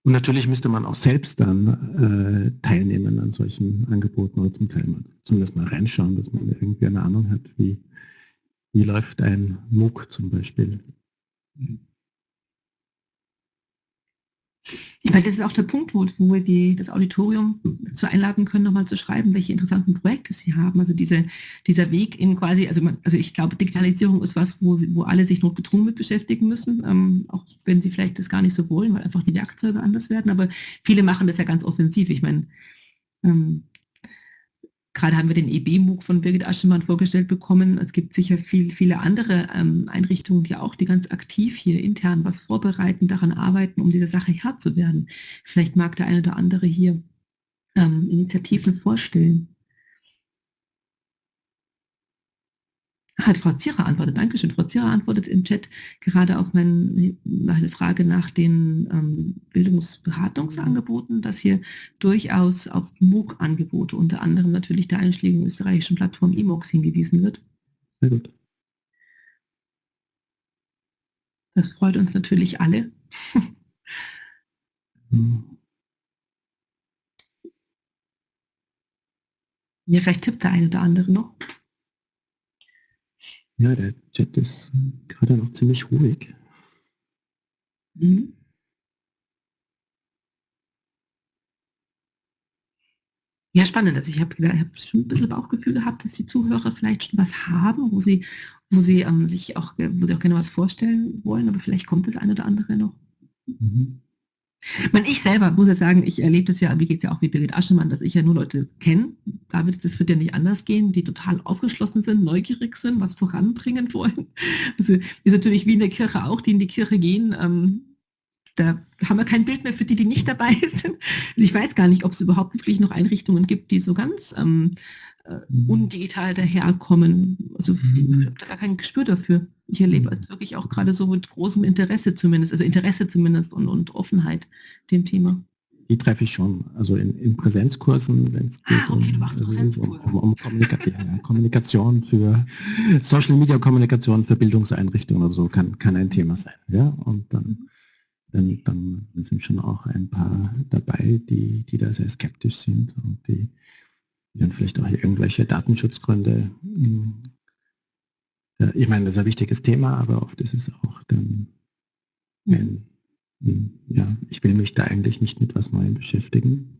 Und natürlich müsste man auch selbst dann äh, teilnehmen an solchen Angeboten oder zum Teil mal, zumindest mal reinschauen, dass man irgendwie eine Ahnung hat, wie, wie läuft ein MOOC zum Beispiel. Mhm. Weil das ist auch der Punkt, wo, wo wir die, das Auditorium zu einladen können, nochmal zu schreiben, welche interessanten Projekte sie haben. Also diese, dieser Weg in quasi, also, man, also ich glaube, Digitalisierung ist was, wo, sie, wo alle sich notgedrungen mit beschäftigen müssen, ähm, auch wenn sie vielleicht das gar nicht so wollen, weil einfach die Werkzeuge anders werden. Aber viele machen das ja ganz offensiv. Ich meine, ähm, Gerade haben wir den EB-MOOC von Birgit Aschemann vorgestellt bekommen. Es gibt sicher viel, viele andere ähm, Einrichtungen, die auch, die ganz aktiv hier intern was vorbereiten, daran arbeiten, um dieser Sache Herr zu werden. Vielleicht mag der eine oder andere hier ähm, Initiativen vorstellen. Hat Frau Zierer antwortet. Dankeschön. Frau Zierer antwortet im Chat gerade auf meine, meine Frage nach den ähm, Bildungsberatungsangeboten, dass hier durchaus auf MOOC-Angebote, unter anderem natürlich der einschlägigen österreichischen Plattform EMOX hingewiesen wird. Sehr gut. Das freut uns natürlich alle. hm. Ja, vielleicht tippt der eine oder andere noch. Ja, der Chat ist gerade noch ziemlich ruhig. Mhm. Ja, spannend. Also ich habe hab schon ein bisschen Bauchgefühl gehabt, dass die Zuhörer vielleicht schon was haben, wo sie, wo sie ähm, sich auch, wo sie auch gerne was vorstellen wollen, aber vielleicht kommt das eine oder andere noch. Mhm. Ich, meine, ich selber muss ja sagen, ich erlebe das ja, mir geht es ja auch wie Birgit Aschemann, dass ich ja nur Leute kenne. David, das wird ja nicht anders gehen, die total aufgeschlossen sind, neugierig sind, was voranbringen wollen. Also ist natürlich wie in der Kirche auch, die in die Kirche gehen. Ähm, da haben wir kein Bild mehr für die, die nicht dabei sind. Ich weiß gar nicht, ob es überhaupt wirklich noch Einrichtungen gibt, die so ganz ähm, äh, mhm. undigital daherkommen. Also mhm. ich habe da gar kein Gespür dafür. Ich erlebe jetzt wirklich auch gerade so mit großem Interesse zumindest, also Interesse zumindest und, und Offenheit dem Thema. Die treffe ich schon, also in, in Präsenzkursen, wenn es geht ah, okay, um, also um, um, um Kommunika ja, Kommunikation für Social Media Kommunikation für Bildungseinrichtungen oder so kann, kann ein Thema sein. Ja? Und dann, dann, dann sind schon auch ein paar dabei, die, die da sehr skeptisch sind und die dann vielleicht auch irgendwelche Datenschutzgründe. Hm, ich meine, das ist ein wichtiges Thema, aber oft ist es auch dann, ein, hm, ja, ich will mich da eigentlich nicht mit was Neuem beschäftigen.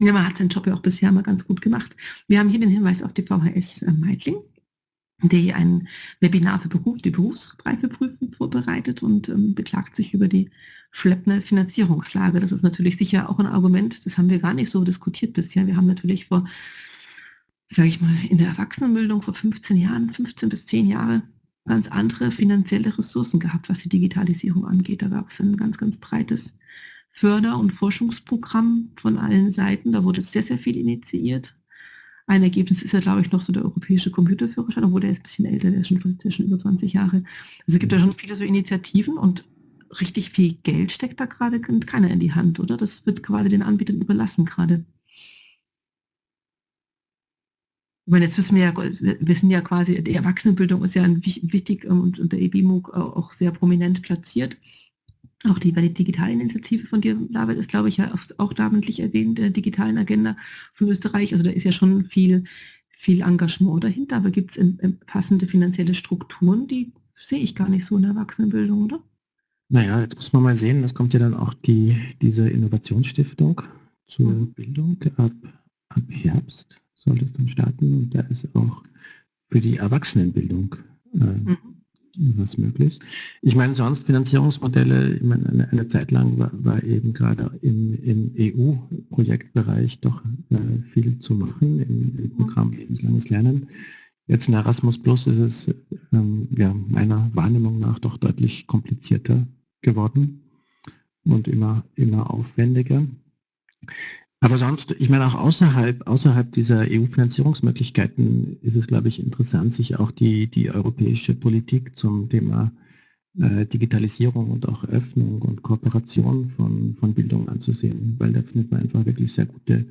Ja, man hat seinen Job ja auch bisher mal ganz gut gemacht. Wir haben hier den Hinweis auf die VHS äh, Meitling die ein Webinar für Beruf, die Berufsreifeprüfung vorbereitet und ähm, beklagt sich über die schleppende Finanzierungslage. Das ist natürlich sicher auch ein Argument, das haben wir gar nicht so diskutiert bisher. Wir haben natürlich vor, sage ich mal, in der Erwachsenenbildung vor 15 Jahren, 15 bis 10 Jahre ganz andere finanzielle Ressourcen gehabt, was die Digitalisierung angeht. Da gab es ein ganz, ganz breites Förder- und Forschungsprogramm von allen Seiten. Da wurde sehr, sehr viel initiiert. Ein Ergebnis ist ja, glaube ich, noch so der europäische Computerführerschein, obwohl der ist ein bisschen älter, der ist schon, der ist schon über 20 Jahre. Also es gibt ja schon viele so Initiativen und richtig viel Geld steckt da gerade keiner in die Hand, oder? Das wird quasi den Anbietern überlassen gerade. Ich meine, jetzt wissen wir ja, wir ja quasi, die Erwachsenenbildung ist ja ein, wichtig ähm, und, und der EBMUG auch sehr prominent platziert. Auch die Digitalinitiative von dir, David, ist, glaube ich, ja auch namentlich erwähnt, der digitalen Agenda von Österreich. Also da ist ja schon viel, viel Engagement dahinter, aber gibt es passende finanzielle Strukturen, die sehe ich gar nicht so in der Erwachsenenbildung, oder? Naja, jetzt muss man mal sehen, es kommt ja dann auch die, diese Innovationsstiftung zur mhm. Bildung ab, ab Herbst soll das dann starten und da ist auch für die Erwachsenenbildung äh, mhm was möglich. Ich meine, sonst Finanzierungsmodelle, ich meine, eine, eine Zeit lang war, war, eben gerade im, im EU-Projektbereich doch äh, viel zu machen im, im, Programm Lebenslanges Lernen. Jetzt in Erasmus Plus ist es ähm, ja, meiner Wahrnehmung nach doch deutlich komplizierter geworden und immer, immer aufwendiger. Aber sonst, ich meine auch außerhalb, außerhalb dieser EU-Finanzierungsmöglichkeiten ist es, glaube ich, interessant, sich auch die, die europäische Politik zum Thema äh, Digitalisierung und auch Öffnung und Kooperation von, von Bildung anzusehen, weil da findet man einfach wirklich sehr gute,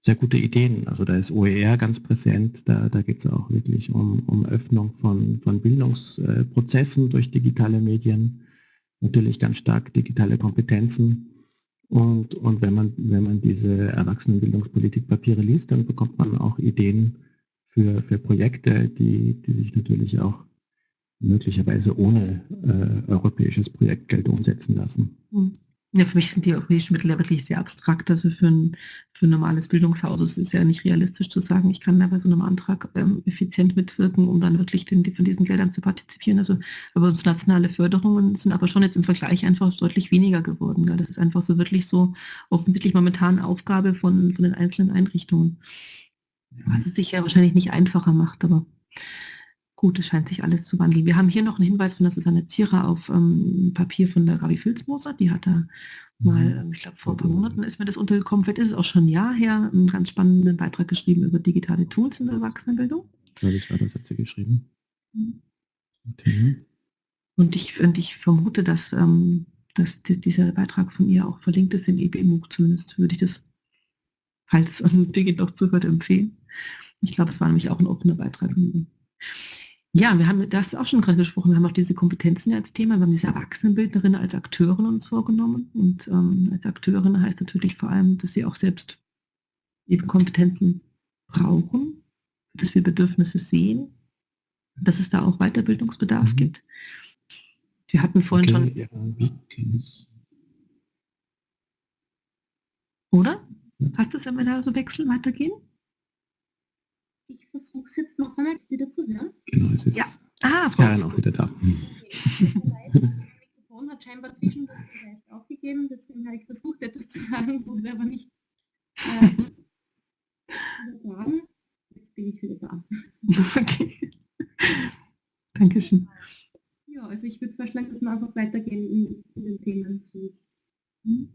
sehr gute Ideen. Also da ist OER ganz präsent, da, da geht es auch wirklich um, um Öffnung von, von Bildungsprozessen durch digitale Medien, natürlich ganz stark digitale Kompetenzen und, und wenn, man, wenn man diese Erwachsenenbildungspolitikpapiere liest, dann bekommt man auch Ideen für, für Projekte, die, die sich natürlich auch möglicherweise ohne äh, europäisches Projektgeld umsetzen lassen. Mhm. Ja, für mich sind die europäischen Mittel ja wirklich sehr abstrakt. Also für ein, für ein normales Bildungshaus ist es ja nicht realistisch zu sagen, ich kann da bei so einem Antrag ähm, effizient mitwirken, um dann wirklich den, von diesen Geldern zu partizipieren. Also aber uns nationale Förderungen sind aber schon jetzt im Vergleich einfach deutlich weniger geworden. Gell? Das ist einfach so wirklich so offensichtlich momentan Aufgabe von, von den einzelnen Einrichtungen. Was es sich ja wahrscheinlich nicht einfacher macht, aber Gut, es scheint sich alles zu wandeln. Wir haben hier noch einen Hinweis von der Susanne Zierer auf ähm, Papier von der Gabi Filzmoser. Die hat da mal, mhm. ähm, ich glaube vor ein paar Monaten ist mir das untergekommen, vielleicht ist es auch schon ein Jahr her, einen ganz spannenden Beitrag geschrieben über digitale Tools in der Erwachsenenbildung. Ja, das war das, hat sie geschrieben. Mhm. Okay. Und ich, und ich vermute, dass, ähm, dass die, dieser Beitrag von ihr auch verlinkt ist im EBMUG, zumindest würde ich das, falls Birgit noch zuhört, empfehlen. Ich glaube, es war nämlich auch ein offener Beitrag. Ja, wir haben das auch schon gerade gesprochen. Wir haben auch diese Kompetenzen als Thema. Wir haben diese Erwachsenenbildnerin als Akteurin uns vorgenommen. Und ähm, als Akteurin heißt natürlich vor allem, dass sie auch selbst eben Kompetenzen brauchen, dass wir Bedürfnisse sehen, dass es da auch Weiterbildungsbedarf mhm. gibt. Wir hatten vorhin schon. Ja, Oder? Passt das, wenn wir da so wechseln, weitergehen? Ich versuche es jetzt noch einmal wieder zu hören. Genau, es ist ja. ah, Frau Karen auch wieder da. Das Mikrofon hat scheinbar zwischendurch den Geist aufgegeben, deswegen habe ich versucht, etwas zu sagen, wurde aber nicht äh, übertragen. Jetzt bin ich wieder da. Okay. Dankeschön. Ja, also ich würde vorschlagen, dass wir einfach weitergehen in, in den Themen. Hm?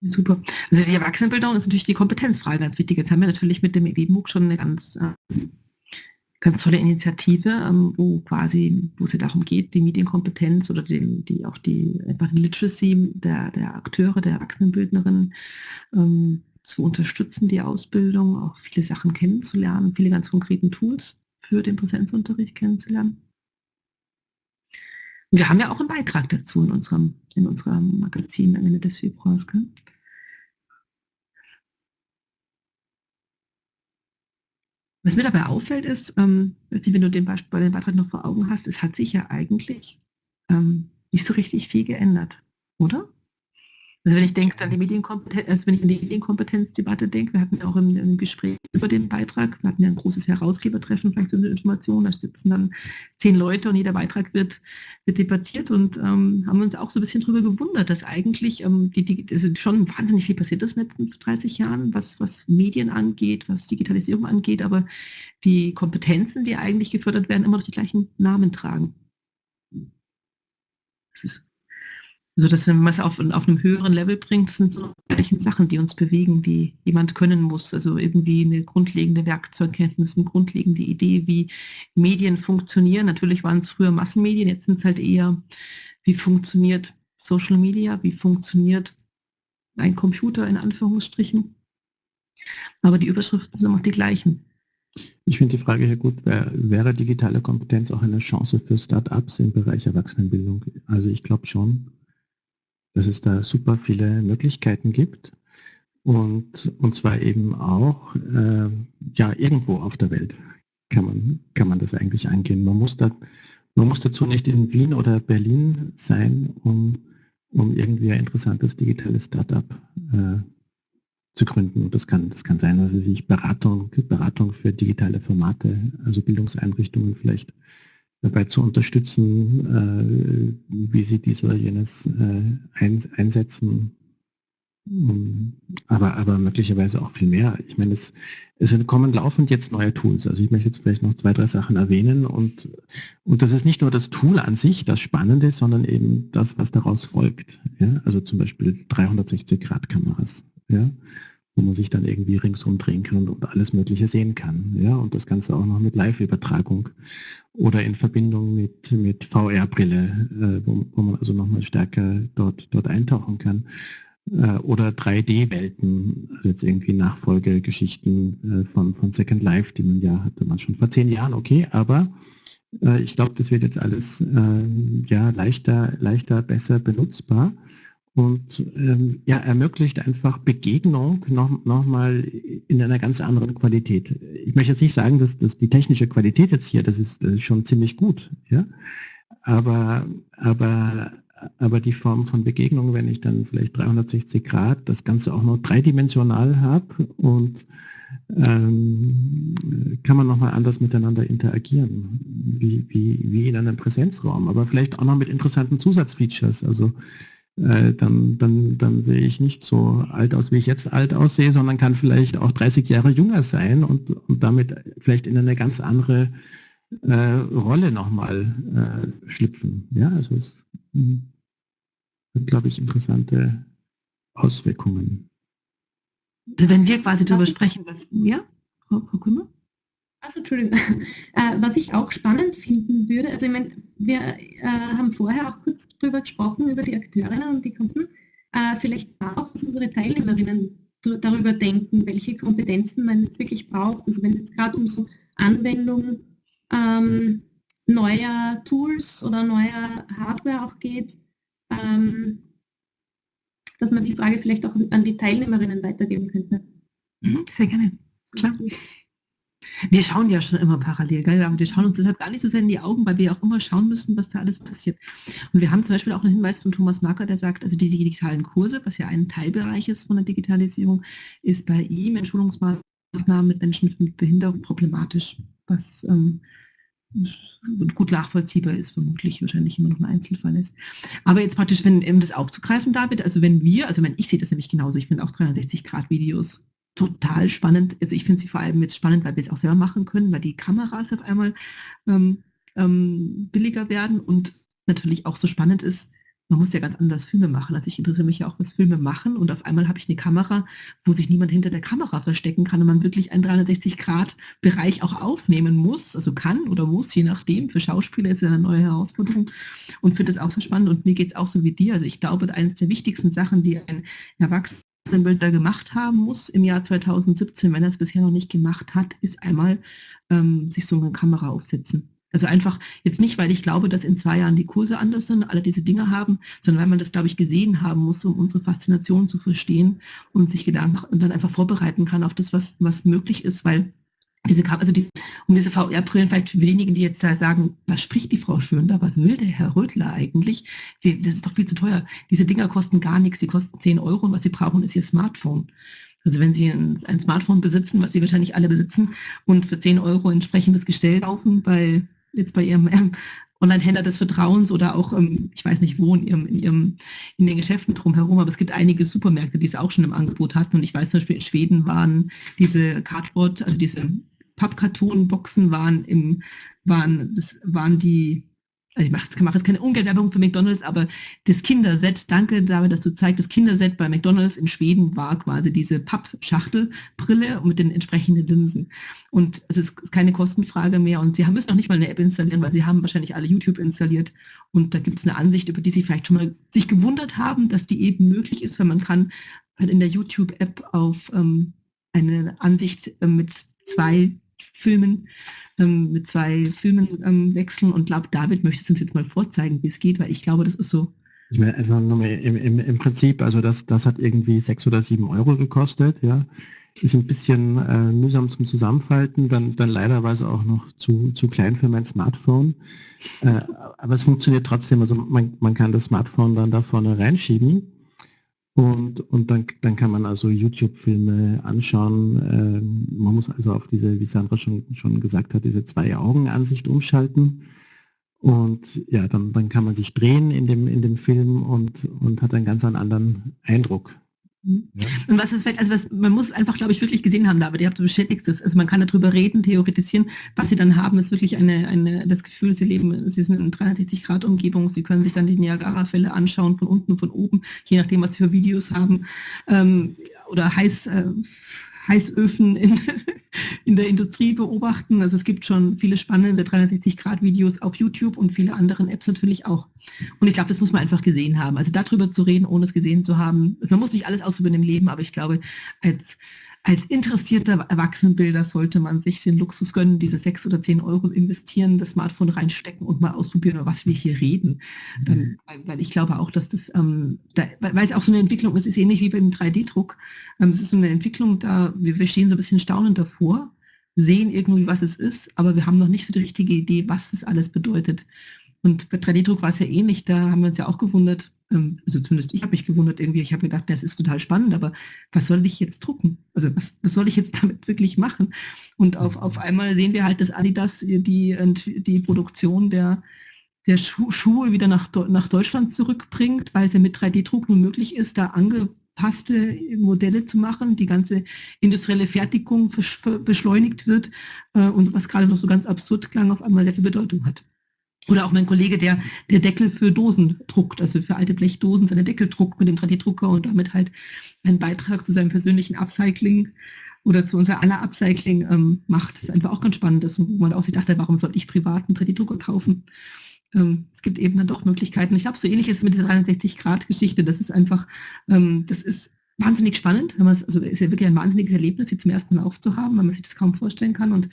Super. Also die Erwachsenenbildung ist natürlich die Kompetenzfrage ganz wichtig. Jetzt haben wir natürlich mit dem EBMUG schon eine ganz, äh, ganz tolle Initiative, ähm, wo quasi, wo es ja darum geht, die Medienkompetenz oder den, die auch die einfach die Literacy der, der Akteure, der Erwachsenenbildnerinnen ähm, zu unterstützen, die Ausbildung, auch viele Sachen kennenzulernen, viele ganz konkreten Tools für den Präsenzunterricht kennenzulernen. Wir haben ja auch einen Beitrag dazu in unserem, in unserem Magazin Ende des Februars. Gell? Was mir dabei auffällt ist, ähm, wenn du den, Beispiel, den Beitrag noch vor Augen hast, es hat sich ja eigentlich ähm, nicht so richtig viel geändert, oder? Also wenn ich denke an die Medienkompetenz, also wenn ich an die Medienkompetenzdebatte denke, wir hatten ja auch im, im, Gespräch über den Beitrag, wir hatten ja ein großes Herausgebertreffen, vielleicht so eine Information, da sitzen dann zehn Leute und jeder Beitrag wird, wird debattiert und ähm, haben uns auch so ein bisschen darüber gewundert, dass eigentlich ähm, die, die, also schon wahnsinnig viel passiert ist in den letzten 30 Jahren, was, was Medien angeht, was Digitalisierung angeht, aber die Kompetenzen, die eigentlich gefördert werden, immer noch die gleichen Namen tragen. Das ist also dass man es auf, auf einem höheren Level bringt, sind so gleichen Sachen, die uns bewegen, die jemand können muss. Also irgendwie eine grundlegende Werkzeugkenntnis, eine grundlegende Idee, wie Medien funktionieren. Natürlich waren es früher Massenmedien, jetzt sind es halt eher, wie funktioniert Social Media, wie funktioniert ein Computer in Anführungsstrichen. Aber die Überschriften sind auch die gleichen. Ich finde die Frage hier gut, wäre digitale Kompetenz auch eine Chance für Start-ups im Bereich Erwachsenenbildung? Also ich glaube schon dass es da super viele Möglichkeiten gibt und, und zwar eben auch äh, ja, irgendwo auf der Welt kann man, kann man das eigentlich angehen. Man muss, da, man muss dazu nicht in Wien oder Berlin sein, um, um irgendwie ein interessantes digitales Startup äh, zu gründen. Und das kann, das kann sein, dass sich Beratung, Beratung für digitale Formate, also Bildungseinrichtungen vielleicht dabei zu unterstützen, äh, wie sie dies oder jenes äh, einsetzen. Ähm, aber, aber möglicherweise auch viel mehr. Ich meine, es, es kommen laufend jetzt neue Tools. Also ich möchte jetzt vielleicht noch zwei, drei Sachen erwähnen. Und, und das ist nicht nur das Tool an sich, das Spannende, sondern eben das, was daraus folgt. Ja? Also zum Beispiel 360-Grad-Kameras. Ja? Wo man sich dann irgendwie ringsum drehen kann und alles Mögliche sehen kann. Ja, und das Ganze auch noch mit Live-Übertragung oder in Verbindung mit, mit VR-Brille, äh, wo, wo, man also nochmal stärker dort, dort eintauchen kann. Äh, oder 3D-Welten, also jetzt irgendwie Nachfolgegeschichten äh, von, von Second Life, die man ja hatte man schon vor zehn Jahren, okay, aber äh, ich glaube, das wird jetzt alles äh, ja leichter, leichter, besser benutzbar und ähm, ja, ermöglicht einfach Begegnung noch, noch in einer ganz anderen Qualität. Ich möchte jetzt nicht sagen, dass, dass die technische Qualität jetzt hier, das ist, das ist schon ziemlich gut, ja, aber, aber, aber die Form von Begegnung, wenn ich dann vielleicht 360 Grad das Ganze auch noch dreidimensional habe und ähm, kann man nochmal anders miteinander interagieren, wie, wie, wie in einem Präsenzraum, aber vielleicht auch noch mit interessanten Zusatzfeatures, also äh, dann, dann, dann sehe ich nicht so alt aus, wie ich jetzt alt aussehe, sondern kann vielleicht auch 30 Jahre jünger sein und, und damit vielleicht in eine ganz andere äh, Rolle nochmal äh, schlüpfen. Ja, also es hm, hat, glaube ich, interessante Auswirkungen. Wenn wir quasi darüber sprechen, was, ja, Frau, Frau Kümmer? Also Entschuldigung, äh, was ich auch spannend finden würde, also ich meine, wir äh, haben vorher auch kurz darüber gesprochen, über die Akteurinnen und die Kunden, äh, vielleicht auch, dass unsere Teilnehmerinnen darüber denken, welche Kompetenzen man jetzt wirklich braucht. Also wenn es gerade um so Anwendung ähm, neuer Tools oder neuer Hardware auch geht, ähm, dass man die Frage vielleicht auch an die Teilnehmerinnen weitergeben könnte. Mhm, sehr gerne, klar. Wir schauen ja schon immer parallel, gell? aber wir schauen uns deshalb gar nicht so sehr in die Augen, weil wir auch immer schauen müssen, was da alles passiert. Und wir haben zum Beispiel auch einen Hinweis von Thomas Marker, der sagt, also die digitalen Kurse, was ja ein Teilbereich ist von der Digitalisierung, ist bei ihm in Schulungsmaßnahmen mit Menschen mit Behinderung problematisch, was ähm, gut nachvollziehbar ist, vermutlich wahrscheinlich immer noch ein Einzelfall ist. Aber jetzt praktisch, wenn um das aufzugreifen, David, also wenn wir, also wenn ich sehe das nämlich genauso, ich finde auch 360-Grad-Videos total spannend. Also ich finde sie vor allem jetzt spannend, weil wir es auch selber machen können, weil die Kameras auf einmal ähm, ähm, billiger werden und natürlich auch so spannend ist, man muss ja ganz anders Filme machen. Also ich interessiere mich ja auch, was Filme machen und auf einmal habe ich eine Kamera, wo sich niemand hinter der Kamera verstecken kann und man wirklich einen 360-Grad-Bereich auch aufnehmen muss, also kann oder muss, je nachdem. Für Schauspieler ist es eine neue Herausforderung und finde das auch so spannend und mir geht es auch so wie dir. Also ich glaube, eines der wichtigsten Sachen, die ein Erwachsenenbilder gemacht haben muss im Jahr 2017, wenn er es bisher noch nicht gemacht hat, ist einmal ähm, sich so eine Kamera aufsetzen. Also einfach jetzt nicht, weil ich glaube, dass in zwei Jahren die Kurse anders sind, alle diese Dinge haben, sondern weil man das, glaube ich, gesehen haben muss, um unsere Faszination zu verstehen und sich Gedanken und dann einfach vorbereiten kann auf das, was, was möglich ist, weil diese, also die, um diese VR-Brillen, vielleicht für diejenigen, die jetzt da sagen, was spricht die Frau schön da, was will der Herr Rödler eigentlich? Das ist doch viel zu teuer. Diese Dinger kosten gar nichts, die kosten 10 Euro und was sie brauchen, ist ihr Smartphone. Also wenn Sie ein, ein Smartphone besitzen, was Sie wahrscheinlich alle besitzen, und für 10 Euro entsprechendes Gestell kaufen bei jetzt bei Ihrem ähm, Online-Händler des Vertrauens oder auch, ähm, ich weiß nicht wo, in, ihrem, in, ihrem, in den Geschäften drumherum, aber es gibt einige Supermärkte, die es auch schon im Angebot hatten. Und ich weiß zum Beispiel, in Schweden waren diese Cardboard, also diese Pappkartonboxen waren im, waren, das waren die also ich mache, mache jetzt keine Ungeldwerbung für McDonalds, aber das Kinderset, danke David, dass du zeigst, das Kinderset bei McDonalds in Schweden war quasi diese Pappschachtelbrille mit den entsprechenden Linsen. Und es ist keine Kostenfrage mehr und sie haben, müssen noch nicht mal eine App installieren, weil sie haben wahrscheinlich alle YouTube installiert und da gibt es eine Ansicht, über die sie vielleicht schon mal sich gewundert haben, dass die eben möglich ist, weil man kann halt in der YouTube-App auf ähm, eine Ansicht äh, mit zwei Filmen ähm, mit zwei Filmen ähm, wechseln und glaube, David möchte es uns jetzt mal vorzeigen, wie es geht, weil ich glaube, das ist so. Ich meine, einfach nur im, im, im Prinzip, also das, das hat irgendwie sechs oder sieben Euro gekostet, ja. Ist ein bisschen äh, mühsam zum Zusammenfalten, dann, dann leiderweise auch noch zu, zu klein für mein Smartphone. Äh, aber es funktioniert trotzdem, also man, man kann das Smartphone dann da vorne reinschieben und, und dann, dann kann man also YouTube-Filme anschauen. Ähm, man muss also auf diese, wie Sandra schon, schon gesagt hat, diese Zwei-Augen-Ansicht umschalten. Und ja, dann, dann kann man sich drehen in dem, in dem Film und, und hat einen ganz anderen Eindruck ja. Und was ist, also was, man muss einfach, glaube ich, wirklich gesehen haben, David, ihr habt bestätigt es. Also man kann darüber reden, theoretisieren. Was sie dann haben, ist wirklich eine, eine, das Gefühl, sie leben, sie sind in 360-Grad-Umgebung, sie können sich dann die Niagara-Fälle anschauen, von unten, von oben, je nachdem, was sie für Videos haben. Ähm, oder heiß, äh, Heißöfen in, in der Industrie beobachten. Also es gibt schon viele spannende 360-Grad-Videos auf YouTube und viele anderen Apps natürlich auch. Und ich glaube, das muss man einfach gesehen haben. Also darüber zu reden, ohne es gesehen zu haben. Man muss nicht alles ausüben im Leben, aber ich glaube, als als interessierter Erwachsenenbilder sollte man sich den Luxus gönnen, diese sechs oder zehn Euro investieren, das Smartphone reinstecken und mal ausprobieren, über was wir hier reden. Mhm. weil, weil, ich glaube auch, dass das, ähm, da, weil es auch so eine Entwicklung ist, ist ähnlich wie beim 3D-Druck. Ähm, es ist so eine Entwicklung, da wir, wir stehen so ein bisschen staunend davor, sehen irgendwie, was es ist, aber wir haben noch nicht so die richtige Idee, was das alles bedeutet. Und bei 3D-Druck war es ja ähnlich, da haben wir uns ja auch gewundert, ähm, also zumindest ich habe mich gewundert irgendwie, ich habe gedacht, das ist total spannend, aber was soll ich jetzt drucken? Also was, was soll ich jetzt damit wirklich machen? Und auf, auf mhm. einmal sehen wir halt, dass Adidas die, die Produktion der, der Schu Schuhe wieder nach, nach Deutschland zurückbringt, weil es ja mit 3D-Druck nun möglich ist, da angepasste Modelle zu machen, die ganze industrielle Fertigung beschleunigt wird äh, und was gerade noch so ganz absurd klang, auf einmal sehr viel Bedeutung hat. Oder auch mein Kollege, der, der Deckel für Dosen druckt, also für alte Blechdosen seine Deckel druckt mit dem 3D-Drucker und damit halt einen Beitrag zu seinem persönlichen Upcycling oder zu unser aller Upcycling ähm, macht. Das ist einfach auch ganz spannend, dass, wo man auch sich dachte, warum soll ich privat einen 3D-Drucker kaufen? Ähm, es gibt eben dann doch Möglichkeiten. Ich glaube, so ähnlich ist es mit dieser 360-Grad-Geschichte. Das ist einfach, ähm, das ist wahnsinnig spannend. Wenn also ist ja wirklich ein wahnsinniges Erlebnis, sie zum ersten Mal aufzuhaben, weil man sich das kaum vorstellen kann. Und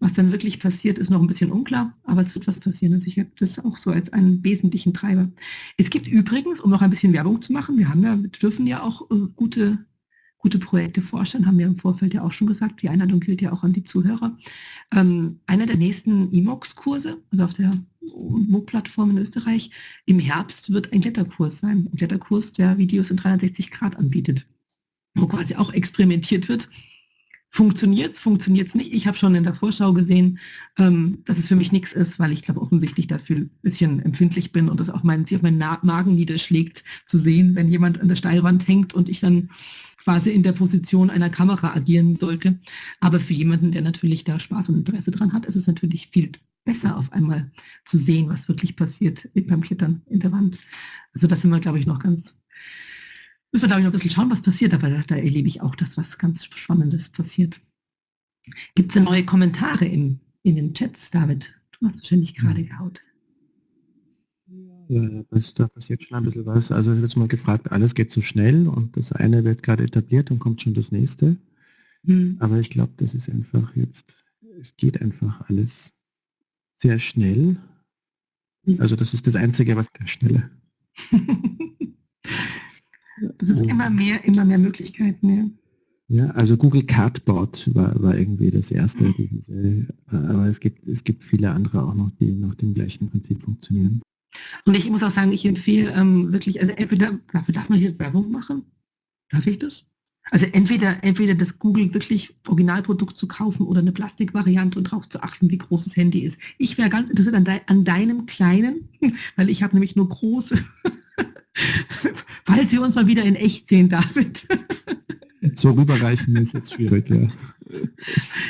was dann wirklich passiert, ist noch ein bisschen unklar, aber es wird was passieren. Also ich habe das auch so als einen wesentlichen Treiber. Es gibt übrigens, um noch ein bisschen Werbung zu machen, wir haben ja, wir dürfen ja auch äh, gute, gute Projekte vorstellen, haben wir im Vorfeld ja auch schon gesagt. Die Einladung gilt ja auch an die Zuhörer. Ähm, einer der nächsten EMOX-Kurse, also auf der MOOC-Plattform in Österreich, im Herbst wird ein Kletterkurs sein. Ein Kletterkurs, der Videos in 360 Grad anbietet, wo quasi auch experimentiert wird funktioniert es, funktioniert es nicht. Ich habe schon in der Vorschau gesehen, ähm, dass es für mich nichts ist, weil ich glaube offensichtlich dafür ein bisschen empfindlich bin und das auch mein, sich auf meinen Magen niederschlägt, zu sehen, wenn jemand an der Steilwand hängt und ich dann quasi in der Position einer Kamera agieren sollte. Aber für jemanden, der natürlich da Spaß und Interesse dran hat, ist es natürlich viel besser auf einmal zu sehen, was wirklich passiert beim Klettern in der Wand. Also das sind wir, glaube ich, noch ganz Müssen wir, glaube ich, noch ein bisschen schauen, was passiert, aber da, da erlebe ich auch das, was ganz Spannendes passiert. Gibt es denn neue Kommentare in, in den Chats, David? Du hast wahrscheinlich gerade gehaut. Ja, das, da passiert schon ein bisschen was. Also es wird mal gefragt, alles geht zu schnell und das eine wird gerade etabliert und kommt schon das nächste. Hm. Aber ich glaube, das ist einfach jetzt, es geht einfach alles sehr schnell. Hm. Also das ist das Einzige, was der Schnelle. Das ist immer mehr, immer mehr Möglichkeiten, ja. Ja, also Google Cardboard war, war irgendwie das erste, mhm. diese, aber es gibt, es gibt viele andere auch noch, die nach dem gleichen Prinzip funktionieren. Und ich muss auch sagen, ich empfehle ähm, wirklich, also entweder, dafür darf man hier Werbung machen? Darf ich das? Also entweder, entweder das Google wirklich Originalprodukt zu kaufen oder eine Plastikvariante und darauf zu achten, wie groß das Handy ist. Ich wäre ganz interessiert an, de an deinem kleinen, weil ich habe nämlich nur große. Falls wir uns mal wieder in echt sehen, David. So rüberreichen ist jetzt schwierig, ja.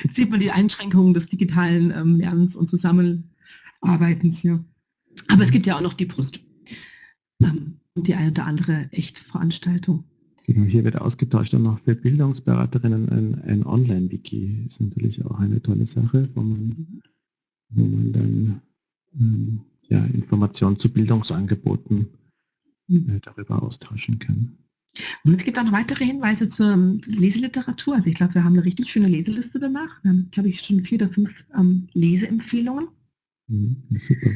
Jetzt sieht man die Einschränkungen des digitalen ähm, Lernens und Zusammenarbeitens, ja. Aber es gibt ja auch noch die Brust. Ähm, und die eine oder andere echt Veranstaltung. Genau, hier wird ausgetauscht und noch für Bildungsberaterinnen ein, ein Online-Wiki. Ist natürlich auch eine tolle Sache, wo man, wo man dann ähm, ja, Informationen zu Bildungsangeboten äh, darüber austauschen kann. Und es gibt auch noch weitere Hinweise zur ähm, Leseliteratur. Also ich glaube, wir haben eine richtig schöne Leseliste danach. Wir haben, glaube ich, schon vier oder fünf ähm, Leseempfehlungen. Mhm, super.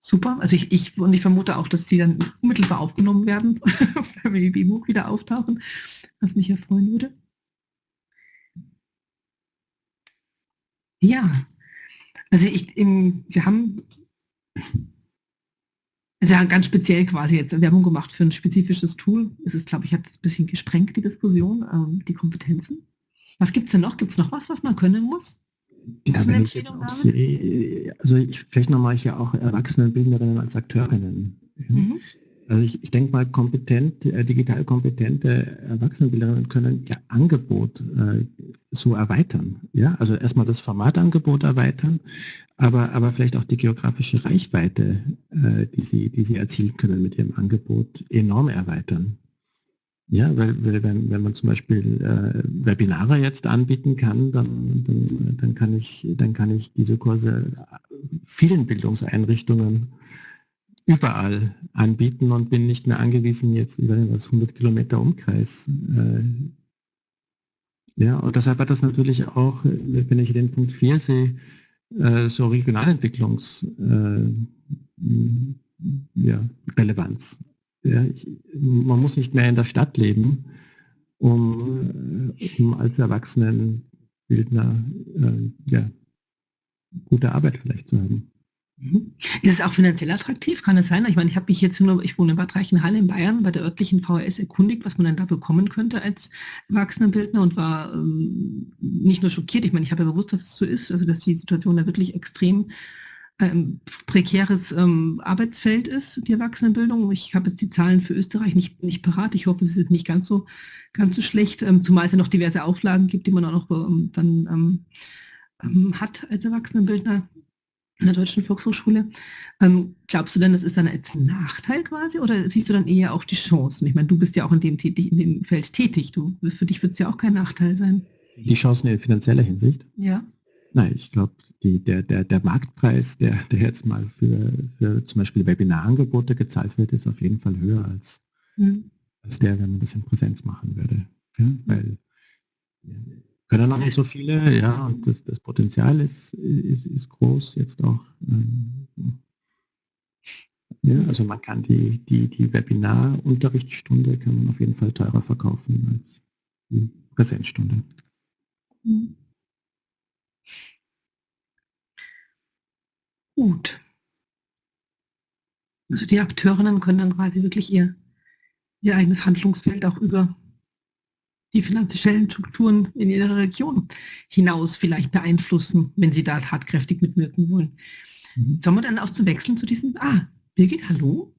Super. Also ich, ich, und ich vermute auch, dass die dann unmittelbar aufgenommen werden, wenn wir die E-Book wieder auftauchen, was mich ja freuen würde. Ja, also ich, im, wir haben ja ganz speziell quasi jetzt Werbung gemacht für ein spezifisches Tool. Es ist, glaube ich, hat ein bisschen gesprengt, die Diskussion, ähm, die Kompetenzen. Was gibt es denn noch? Gibt es noch was, was man können muss? Ja, wenn ich jetzt auch sehe, also ich, vielleicht nochmal hier auch Erwachsenenbildnerinnen als Akteurinnen. Mhm. Also ich, ich denke mal, kompetent, äh, digital kompetente Erwachsenenbilderinnen können ihr Angebot äh, so erweitern. Ja, also erstmal das Formatangebot erweitern, aber, aber vielleicht auch die geografische Reichweite, äh, die, sie, die sie erzielen können mit ihrem Angebot, enorm erweitern. Ja, weil, weil wenn, wenn man zum Beispiel äh, Webinare jetzt anbieten kann, dann, dann, dann, kann ich, dann kann ich diese Kurse vielen Bildungseinrichtungen überall anbieten und bin nicht mehr angewiesen jetzt über das 100 Kilometer Umkreis. Äh, ja, und deshalb hat das natürlich auch, wenn ich den Punkt 4 sehe, äh, so Regionalentwicklungs äh, ja. Ja, man muss nicht mehr in der Stadt leben, um, um als Erwachsenenbildner äh, ja, gute Arbeit vielleicht zu haben. Mhm. Ist es auch finanziell attraktiv? Kann es sein? Ich meine, ich habe mich jetzt nur, ich wohne in Bad Reichenhall in Bayern, bei der örtlichen VHS erkundigt, was man denn da bekommen könnte als Erwachsenenbildner und war ähm, nicht nur schockiert, ich meine, ich habe ja bewusst, dass es so ist, also dass die Situation da wirklich extrem ähm, prekäres ähm, Arbeitsfeld ist, die Erwachsenenbildung. Ich habe jetzt die Zahlen für Österreich nicht, nicht parat. Ich hoffe, sie sind nicht ganz so, ganz so schlecht, ähm, zumal es ja noch diverse Auflagen gibt, die man auch noch ähm, dann ähm, ähm, hat als Erwachsenenbildner in der Deutschen Volkshochschule. Ähm, glaubst du denn, das ist dann als Nachteil quasi oder siehst du dann eher auch die Chancen? Ich meine, du bist ja auch in dem, tätig, in dem Feld tätig. Du, für dich wird es ja auch kein Nachteil sein. Die Chancen in finanzieller Hinsicht? Ja. Nein, ich glaube, der, der, der Marktpreis, der, der jetzt mal für, für zum Beispiel Webinarangebote gezahlt wird, ist auf jeden Fall höher als, mhm. als der, wenn man das in Präsenz machen würde. Ja, weil können noch nicht so viele, ja, und das, das Potenzial ist, ist, ist groß jetzt auch. Ähm, ja, also man kann die, die, die Webinar-Unterrichtsstunde kann man auf jeden Fall teurer verkaufen als die Präsenzstunde. Gut. Also die Akteurinnen können dann quasi wirklich ihr, ihr eigenes Handlungsfeld auch über die finanziellen Strukturen in ihrer Region hinaus vielleicht beeinflussen, wenn sie da tatkräftig mitwirken wollen. Mhm. Sollen wir dann auch zu wechseln zu diesem, ah, Birgit, hallo?